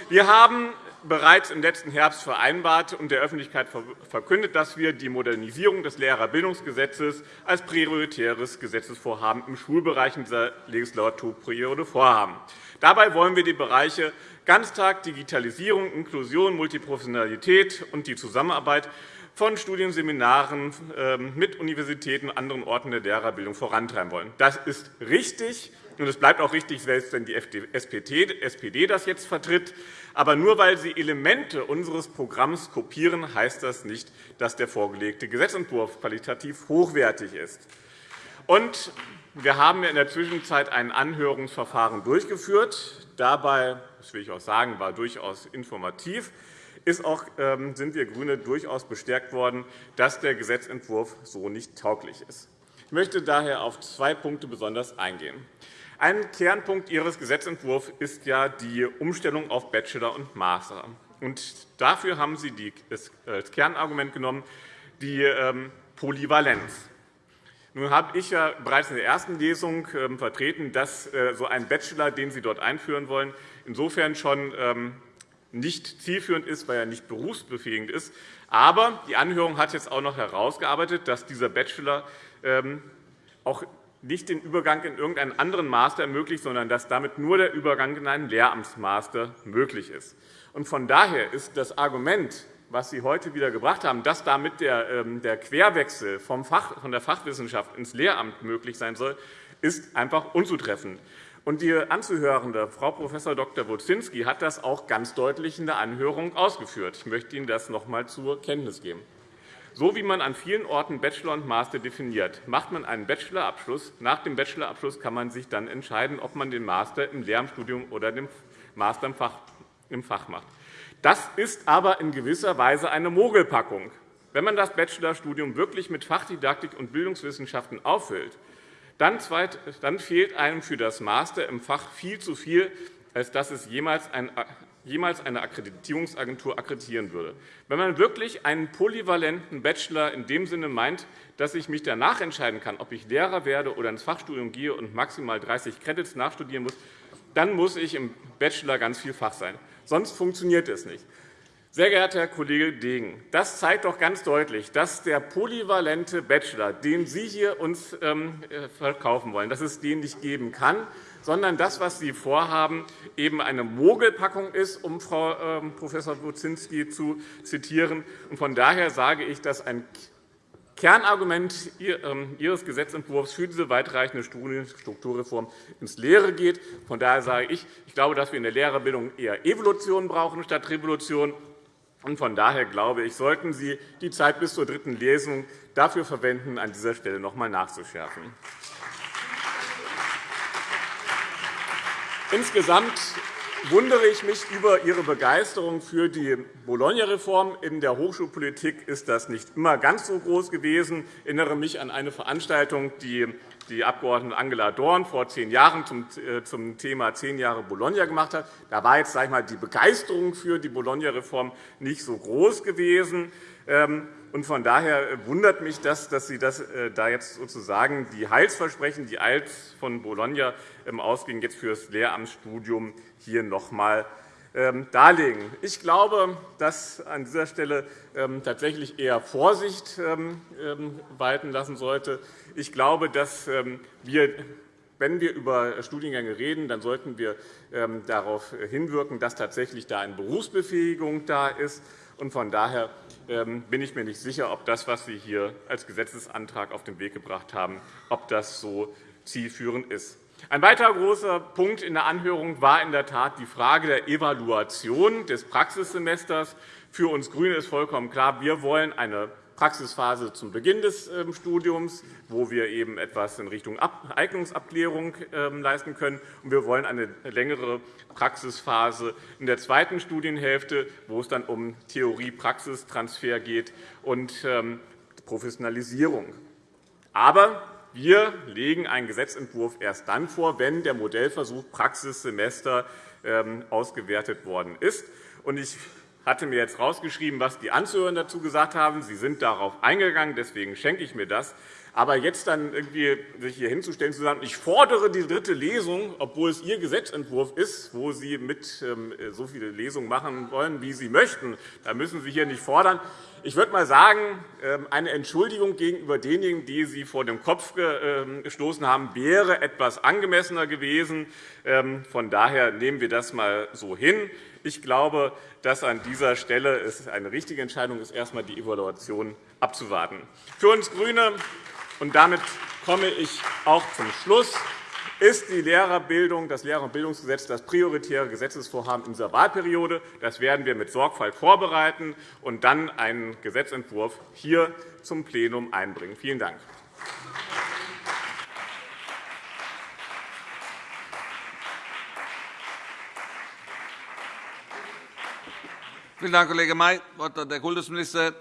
Wir haben bereits im letzten Herbst vereinbart und der Öffentlichkeit verkündet, dass wir die Modernisierung des Lehrerbildungsgesetzes als prioritäres Gesetzesvorhaben im Schulbereich in dieser Legislaturperiode vorhaben. Dabei wollen wir die Bereiche Ganztag, Digitalisierung, Inklusion, Multiprofessionalität und die Zusammenarbeit von Studienseminaren ähm, mit Universitäten und anderen Orten der Lehrerbildung vorantreiben wollen. Das ist richtig, und es bleibt auch richtig, selbst wenn die SPD das jetzt vertritt. Aber nur weil Sie Elemente unseres Programms kopieren, heißt das nicht, dass der vorgelegte Gesetzentwurf qualitativ hochwertig ist. Und wir haben in der Zwischenzeit ein Anhörungsverfahren durchgeführt. Dabei, das will ich auch sagen, war durchaus informativ. Ist auch, ähm, sind wir GRÜNE durchaus bestärkt worden, dass der Gesetzentwurf so nicht tauglich ist. Ich möchte daher auf zwei Punkte besonders eingehen. Ein Kernpunkt Ihres Gesetzentwurfs ist ja die Umstellung auf Bachelor und Master. Und dafür haben Sie als Kernargument genommen die ähm, Polyvalenz. Nun habe ich ja bereits in der ersten Lesung ähm, vertreten, dass äh, so ein Bachelor, den Sie dort einführen wollen, insofern schon ähm, nicht zielführend ist, weil er nicht berufsbefähigend ist. Aber die Anhörung hat jetzt auch noch herausgearbeitet, dass dieser Bachelor auch nicht den Übergang in irgendeinen anderen Master ermöglicht, sondern dass damit nur der Übergang in einen Lehramtsmaster möglich ist. Von daher ist das Argument, was Sie heute wieder gebracht haben, dass damit der ähm, Querwechsel von der Fachwissenschaft ins Lehramt möglich sein soll, ist einfach unzutreffend. Und die Anzuhörende, Frau Prof. Dr. Wozinski, hat das auch ganz deutlich in der Anhörung ausgeführt. Ich möchte Ihnen das noch einmal zur Kenntnis geben. So wie man an vielen Orten Bachelor und Master definiert, macht man einen Bachelorabschluss. Nach dem Bachelorabschluss kann man sich dann entscheiden, ob man den Master im Lehramtsstudium oder den Master im Fach macht. Das ist aber in gewisser Weise eine Mogelpackung. Wenn man das Bachelorstudium wirklich mit Fachdidaktik und Bildungswissenschaften auffüllt, dann fehlt einem für das Master im Fach viel zu viel, als dass es jemals ein jemals eine Akkreditierungsagentur akkreditieren würde. Wenn man wirklich einen polyvalenten Bachelor in dem Sinne meint, dass ich mich danach entscheiden kann, ob ich Lehrer werde oder ins Fachstudium gehe und maximal 30 Credits nachstudieren muss, dann muss ich im Bachelor ganz viel Fach sein. Sonst funktioniert es nicht. Sehr geehrter Herr Kollege Degen, das zeigt doch ganz deutlich, dass der polyvalente Bachelor, den Sie hier uns ähm, äh, verkaufen wollen, dass es den nicht geben kann, sondern das, was Sie vorhaben, eben eine Mogelpackung ist, um Frau ähm, Prof. Buczynski zu zitieren. Von daher sage ich, dass ein Kernargument ähm, Ihres Gesetzentwurfs für diese weitreichende Strukturreform ins Leere geht. Von daher sage ich, ich glaube, dass wir in der Lehrerbildung eher Evolution brauchen statt Revolution. Von daher glaube ich, sollten Sie die Zeit bis zur dritten Lesung dafür verwenden, an dieser Stelle noch einmal nachzuschärfen. Insgesamt wundere ich mich über Ihre Begeisterung für die Bologna-Reform. In der Hochschulpolitik ist das nicht immer ganz so groß gewesen. Ich erinnere mich an eine Veranstaltung, die die Abg. Angela Dorn vor zehn Jahren äh, zum Thema zehn Jahre Bologna gemacht hat. Da war jetzt sage ich mal, die Begeisterung für die Bologna-Reform nicht so groß gewesen. Ähm, von daher wundert mich das, dass Sie das, äh, da jetzt sozusagen die Heilsversprechen, die Eils von Bologna ähm, ausgingen, jetzt für das Lehramtsstudium hier noch einmal ähm, darlegen. Ich glaube, dass an dieser Stelle tatsächlich eher Vorsicht walten lassen sollte. Ich glaube, dass wir wenn wir über Studiengänge reden, dann sollten wir darauf hinwirken, dass tatsächlich da eine Berufsbefähigung da ist. Von daher ähm, bin ich mir nicht sicher, ob das, was Sie hier als Gesetzesantrag auf den Weg gebracht haben, ob das so zielführend ist. Ein weiterer großer Punkt in der Anhörung war in der Tat die Frage der Evaluation des Praxissemesters. Für uns GRÜNE ist vollkommen klar, wir wollen eine Praxisphase zum Beginn des ähm, Studiums, wo wir eben etwas in Richtung Eignungsabklärung ähm, leisten können. Und wir wollen eine längere Praxisphase in der zweiten Studienhälfte, wo es dann um Theorie-Praxistransfer geht und ähm, Professionalisierung. Aber wir legen einen Gesetzentwurf erst dann vor, wenn der Modellversuch Praxissemester ausgewertet worden ist. Ich hatte mir jetzt herausgeschrieben, was die Anzuhörenden dazu gesagt haben. Sie sind darauf eingegangen, deswegen schenke ich mir das. Aber jetzt dann irgendwie sich hier hinzustellen und zu sagen, ich fordere die dritte Lesung, obwohl es Ihr Gesetzentwurf ist, wo Sie mit ähm, so viele Lesungen machen wollen, wie Sie möchten, da müssen Sie hier nicht fordern. Ich würde mal sagen, ähm, eine Entschuldigung gegenüber denjenigen, die Sie vor dem Kopf ähm, gestoßen haben, wäre etwas angemessener gewesen. Von daher nehmen wir das einmal so hin. Ich glaube, dass an dieser Stelle es eine richtige Entscheidung ist, erst einmal die Evaluation abzuwarten. Für uns GRÜNE, und damit komme ich auch zum Schluss, ist die Lehrerbildung, das Lehrer- und Bildungsgesetz das prioritäre Gesetzesvorhaben in dieser Wahlperiode. Das werden wir mit Sorgfalt vorbereiten und dann einen Gesetzentwurf hier zum Plenum einbringen. Vielen Dank. Vielen Dank, Kollege May. Das Wort hat der Kultusminister.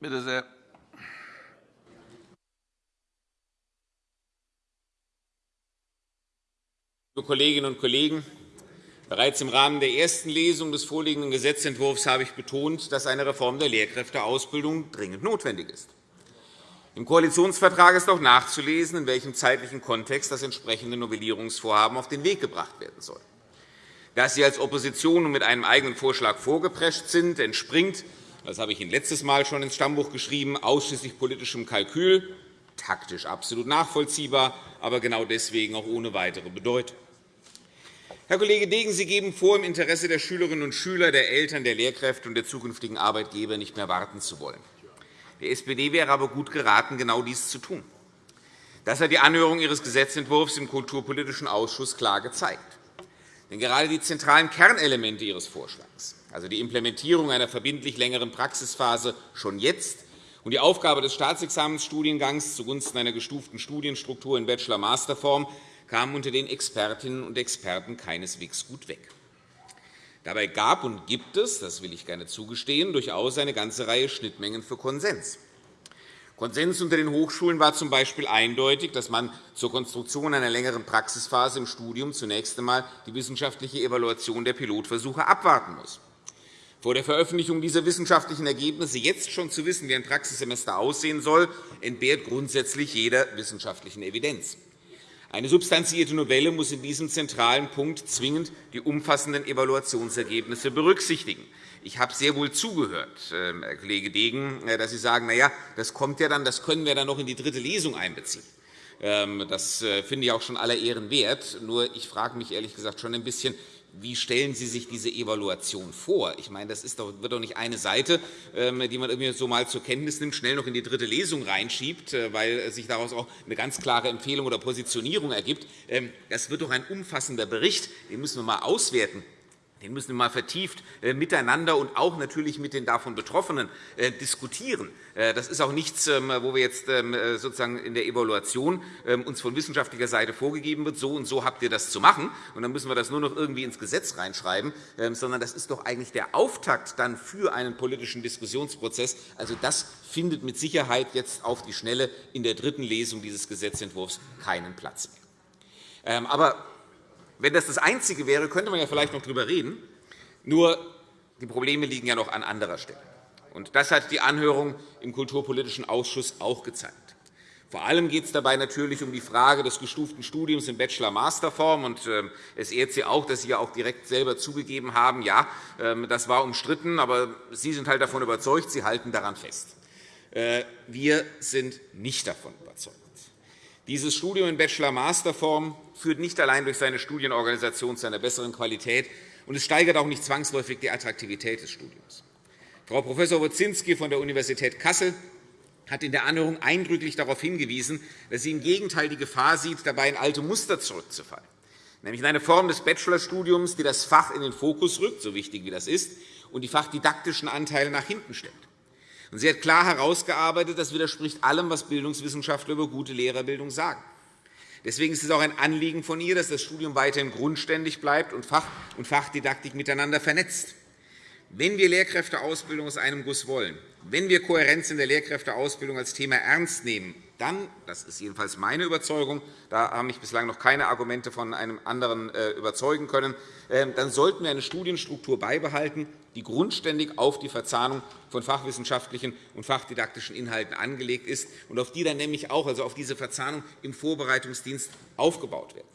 Bitte sehr. Liebe Kolleginnen und Kollegen! Bereits im Rahmen der ersten Lesung des vorliegenden Gesetzentwurfs habe ich betont, dass eine Reform der Lehrkräfteausbildung dringend notwendig ist. Im Koalitionsvertrag ist auch nachzulesen, in welchem zeitlichen Kontext das entsprechende Novellierungsvorhaben auf den Weg gebracht werden soll. Dass Sie als Opposition mit einem eigenen Vorschlag vorgeprescht sind, entspringt, das habe ich Ihnen letztes Mal schon ins Stammbuch geschrieben, ausschließlich politischem Kalkül, taktisch absolut nachvollziehbar, aber genau deswegen auch ohne weitere Bedeutung. Herr Kollege Degen, Sie geben vor, im Interesse der Schülerinnen und Schüler, der Eltern, der Lehrkräfte und der zukünftigen Arbeitgeber nicht mehr warten zu wollen. Der SPD wäre aber gut geraten, genau dies zu tun. Das hat die Anhörung Ihres Gesetzentwurfs im Kulturpolitischen Ausschuss klar gezeigt. Denn gerade die zentralen Kernelemente Ihres Vorschlags, also die Implementierung einer verbindlich längeren Praxisphase schon jetzt und die Aufgabe des Staatsexamensstudiengangs zugunsten einer gestuften Studienstruktur in Bachelor-Masterform, kamen unter den Expertinnen und Experten keineswegs gut weg. Dabei gab und gibt es, das will ich gerne zugestehen, durchaus eine ganze Reihe Schnittmengen für Konsens. Konsens unter den Hochschulen war z. B. eindeutig, dass man zur Konstruktion einer längeren Praxisphase im Studium zunächst einmal die wissenschaftliche Evaluation der Pilotversuche abwarten muss. Vor der Veröffentlichung dieser wissenschaftlichen Ergebnisse jetzt schon zu wissen, wie ein Praxissemester aussehen soll, entbehrt grundsätzlich jeder wissenschaftlichen Evidenz. Eine substanzierte Novelle muss in diesem zentralen Punkt zwingend die umfassenden Evaluationsergebnisse berücksichtigen. Ich habe sehr wohl zugehört, ähm, Herr Kollege Degen, äh, dass Sie sagen, na ja, das kommt ja dann, das können wir dann noch in die dritte Lesung einbeziehen. Ähm, das äh, finde ich auch schon aller Ehren wert. Nur ich frage mich ehrlich gesagt schon ein bisschen, wie stellen Sie sich diese Evaluation vor? Ich meine, das doch, wird doch nicht eine Seite, ähm, die man irgendwie so mal zur Kenntnis nimmt, schnell noch in die dritte Lesung reinschiebt, äh, weil sich daraus auch eine ganz klare Empfehlung oder Positionierung ergibt. Das wird doch ein umfassender Bericht. Den müssen wir einmal auswerten den müssen wir mal vertieft äh, miteinander und auch natürlich mit den davon Betroffenen äh, diskutieren. Äh, das ist auch nichts, ähm, wo wir jetzt ähm, sozusagen in der Evaluation ähm, uns von wissenschaftlicher Seite vorgegeben wird, so und so habt ihr das zu machen, und dann müssen wir das nur noch irgendwie ins Gesetz reinschreiben, sondern das ist doch eigentlich der Auftakt dann für einen politischen Diskussionsprozess. Also das findet mit Sicherheit jetzt auf die Schnelle in der dritten Lesung dieses Gesetzentwurfs keinen Platz mehr. Aber wenn das das Einzige wäre, könnte man ja vielleicht noch darüber reden. Nur die Probleme liegen ja noch an anderer Stelle. Und das hat die Anhörung im Kulturpolitischen Ausschuss auch gezeigt. Vor allem geht es dabei natürlich um die Frage des gestuften Studiums in Bachelor-Masterform. Ähm, es ehrt Sie auch, dass Sie ja auch direkt selber zugegeben haben, ja, ähm, das war umstritten, aber Sie sind halt davon überzeugt, Sie halten daran fest. Äh, wir sind nicht davon überzeugt. Dieses Studium in Bachelor-Masterform führt nicht allein durch seine Studienorganisation zu einer besseren Qualität, und es steigert auch nicht zwangsläufig die Attraktivität des Studiums. Frau Prof. Wozinski von der Universität Kassel hat in der Anhörung eindrücklich darauf hingewiesen, dass sie im Gegenteil die Gefahr sieht, dabei in alte Muster zurückzufallen, nämlich in eine Form des Bachelorstudiums, die das Fach in den Fokus rückt, so wichtig wie das ist, und die fachdidaktischen Anteile nach hinten stellt. Sie hat klar herausgearbeitet, das widerspricht allem, was Bildungswissenschaftler über gute Lehrerbildung sagen. Deswegen ist es auch ein Anliegen von ihr, dass das Studium weiterhin grundständig bleibt und Fach und Fachdidaktik miteinander vernetzt. Wenn wir Lehrkräfteausbildung aus einem Guss wollen, wenn wir Kohärenz in der Lehrkräfteausbildung als Thema ernst nehmen, dann, das ist jedenfalls meine Überzeugung, da haben mich bislang noch keine Argumente von einem anderen äh, überzeugen können, ähm, dann sollten wir eine Studienstruktur beibehalten, die grundständig auf die Verzahnung von fachwissenschaftlichen und fachdidaktischen Inhalten angelegt ist und auf die dann nämlich auch, also auf diese Verzahnung im Vorbereitungsdienst aufgebaut kann.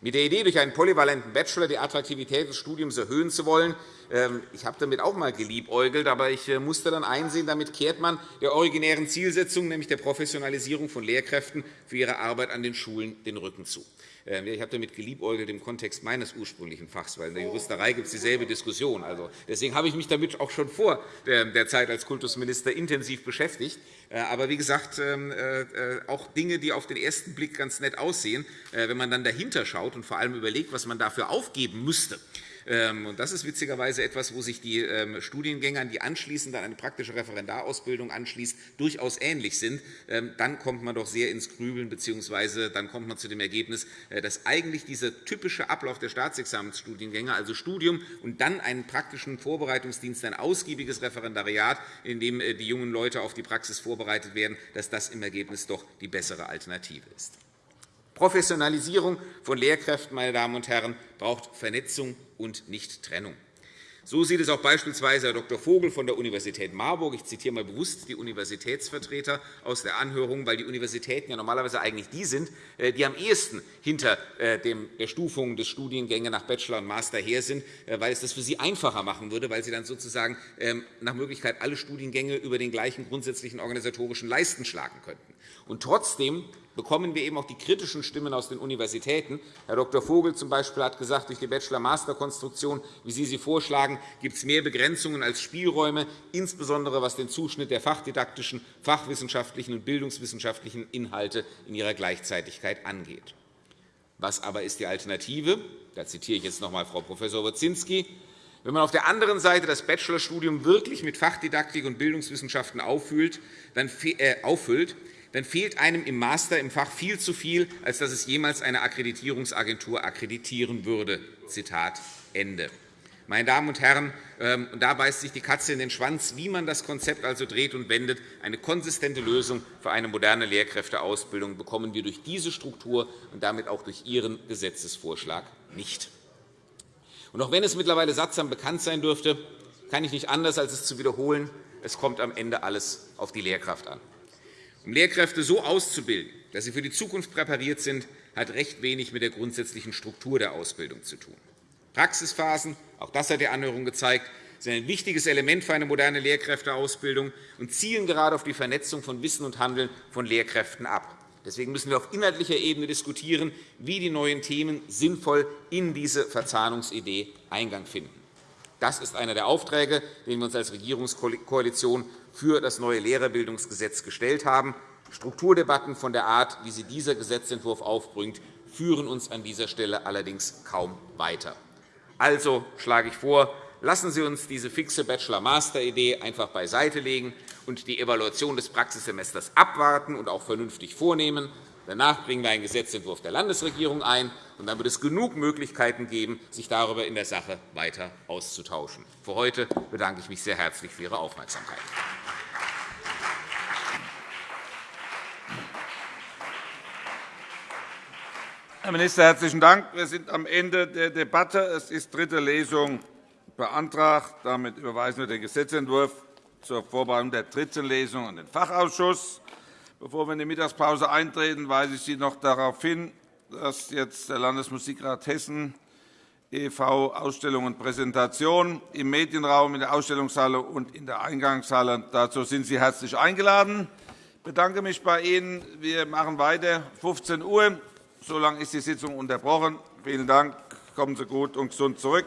Mit der Idee, durch einen polyvalenten Bachelor die Attraktivität des Studiums erhöhen zu wollen, ähm, ich habe damit auch einmal geliebäugelt, aber ich äh, musste dann einsehen, damit kehrt man der originären Zielsetzung, nämlich der Professionalisierung von Lehrkräften für ihre Arbeit an den Schulen, den Rücken zu. Ähm, ich habe damit geliebäugelt im Kontext meines ursprünglichen Fachs, weil in der Juristerei gibt es dieselbe Diskussion. Also, deswegen habe ich mich damit auch schon vor der Zeit als Kultusminister intensiv beschäftigt. Äh, aber wie gesagt, ähm, äh, äh, auch Dinge, die auf den ersten Blick ganz nett aussehen, wenn man dann dahinter schaut und vor allem überlegt, was man dafür aufgeben müsste, ähm, das ist witzigerweise etwas, wo sich die ähm, Studiengänger, die anschließend an eine praktische Referendarausbildung anschließt, durchaus ähnlich sind. Ähm, dann kommt man doch sehr ins Grübeln, bzw. dann kommt man zu dem Ergebnis, äh, dass eigentlich dieser typische Ablauf der Staatsexamensstudiengänge, also Studium und dann einen praktischen Vorbereitungsdienst, ein ausgiebiges Referendariat, in dem äh, die jungen Leute auf die Praxis vorbereitet werden, dass das im Ergebnis doch die bessere Alternative ist. Professionalisierung von Lehrkräften meine Damen und Herren, braucht Vernetzung und nicht Trennung. So sieht es auch beispielsweise Herr Dr. Vogel von der Universität Marburg. Ich zitiere mal bewusst die Universitätsvertreter aus der Anhörung, weil die Universitäten ja normalerweise eigentlich die sind, äh, die am ehesten hinter äh, der Stufung des Studiengänge nach Bachelor und Master her sind, äh, weil es das für sie einfacher machen würde, weil sie dann sozusagen ähm, nach Möglichkeit alle Studiengänge über den gleichen grundsätzlichen organisatorischen Leisten schlagen könnten. Und trotzdem bekommen wir eben auch die kritischen Stimmen aus den Universitäten. Herr Dr. Vogel z. B. hat gesagt, durch die Bachelor-Master-Konstruktion, wie Sie sie vorschlagen, gibt es mehr Begrenzungen als Spielräume, insbesondere was den Zuschnitt der fachdidaktischen, fachwissenschaftlichen und bildungswissenschaftlichen Inhalte in ihrer Gleichzeitigkeit angeht. Was aber ist die Alternative? Da zitiere ich jetzt noch einmal Frau Prof. Wozinski. Wenn man auf der anderen Seite das Bachelorstudium wirklich mit Fachdidaktik und Bildungswissenschaften auffüllt, dann, äh, auffüllt, dann fehlt einem im Master im Fach viel zu viel, als dass es jemals eine Akkreditierungsagentur akkreditieren würde. Zitat Ende. Meine Damen und Herren, ähm, da beißt sich die Katze in den Schwanz, wie man das Konzept also dreht und wendet. Eine konsistente Lösung für eine moderne Lehrkräfteausbildung bekommen wir durch diese Struktur und damit auch durch Ihren Gesetzesvorschlag nicht. Und auch wenn es mittlerweile sattsam bekannt sein dürfte, kann ich nicht anders, als es zu wiederholen. Es kommt am Ende alles auf die Lehrkraft an. Um Lehrkräfte so auszubilden, dass sie für die Zukunft präpariert sind, hat recht wenig mit der grundsätzlichen Struktur der Ausbildung zu tun. Praxisphasen, auch das hat die Anhörung gezeigt, sind ein wichtiges Element für eine moderne Lehrkräfteausbildung und zielen gerade auf die Vernetzung von Wissen und Handeln von Lehrkräften ab. Deswegen müssen wir auf inhaltlicher Ebene diskutieren, wie die neuen Themen sinnvoll in diese Verzahnungsidee Eingang finden. Das ist einer der Aufträge, den wir uns als Regierungskoalition für das neue Lehrerbildungsgesetz gestellt haben. Strukturdebatten von der Art, wie sie dieser Gesetzentwurf aufbringt, führen uns an dieser Stelle allerdings kaum weiter. Also schlage ich vor, lassen Sie uns diese fixe Bachelor-Master-Idee einfach beiseitelegen und die Evaluation des Praxissemesters abwarten und auch vernünftig vornehmen. Danach bringen wir einen Gesetzentwurf der Landesregierung ein, und dann wird es genug Möglichkeiten geben, sich darüber in der Sache weiter auszutauschen. Für heute bedanke ich mich sehr herzlich für Ihre Aufmerksamkeit. Herr Minister, herzlichen Dank. Wir sind am Ende der Debatte. Es ist dritte Lesung beantragt. Damit überweisen wir den Gesetzentwurf zur Vorbereitung der dritten Lesung an den Fachausschuss. Bevor wir in die Mittagspause eintreten, weise ich Sie noch darauf hin, dass jetzt der Landesmusikrat Hessen e.V. Ausstellung und Präsentation im Medienraum, in der Ausstellungshalle und in der Eingangshalle. Dazu sind Sie herzlich eingeladen. Ich bedanke mich bei Ihnen. Wir machen weiter. 15 Uhr. So lange ist die Sitzung unterbrochen. Vielen Dank. Kommen Sie gut und gesund zurück.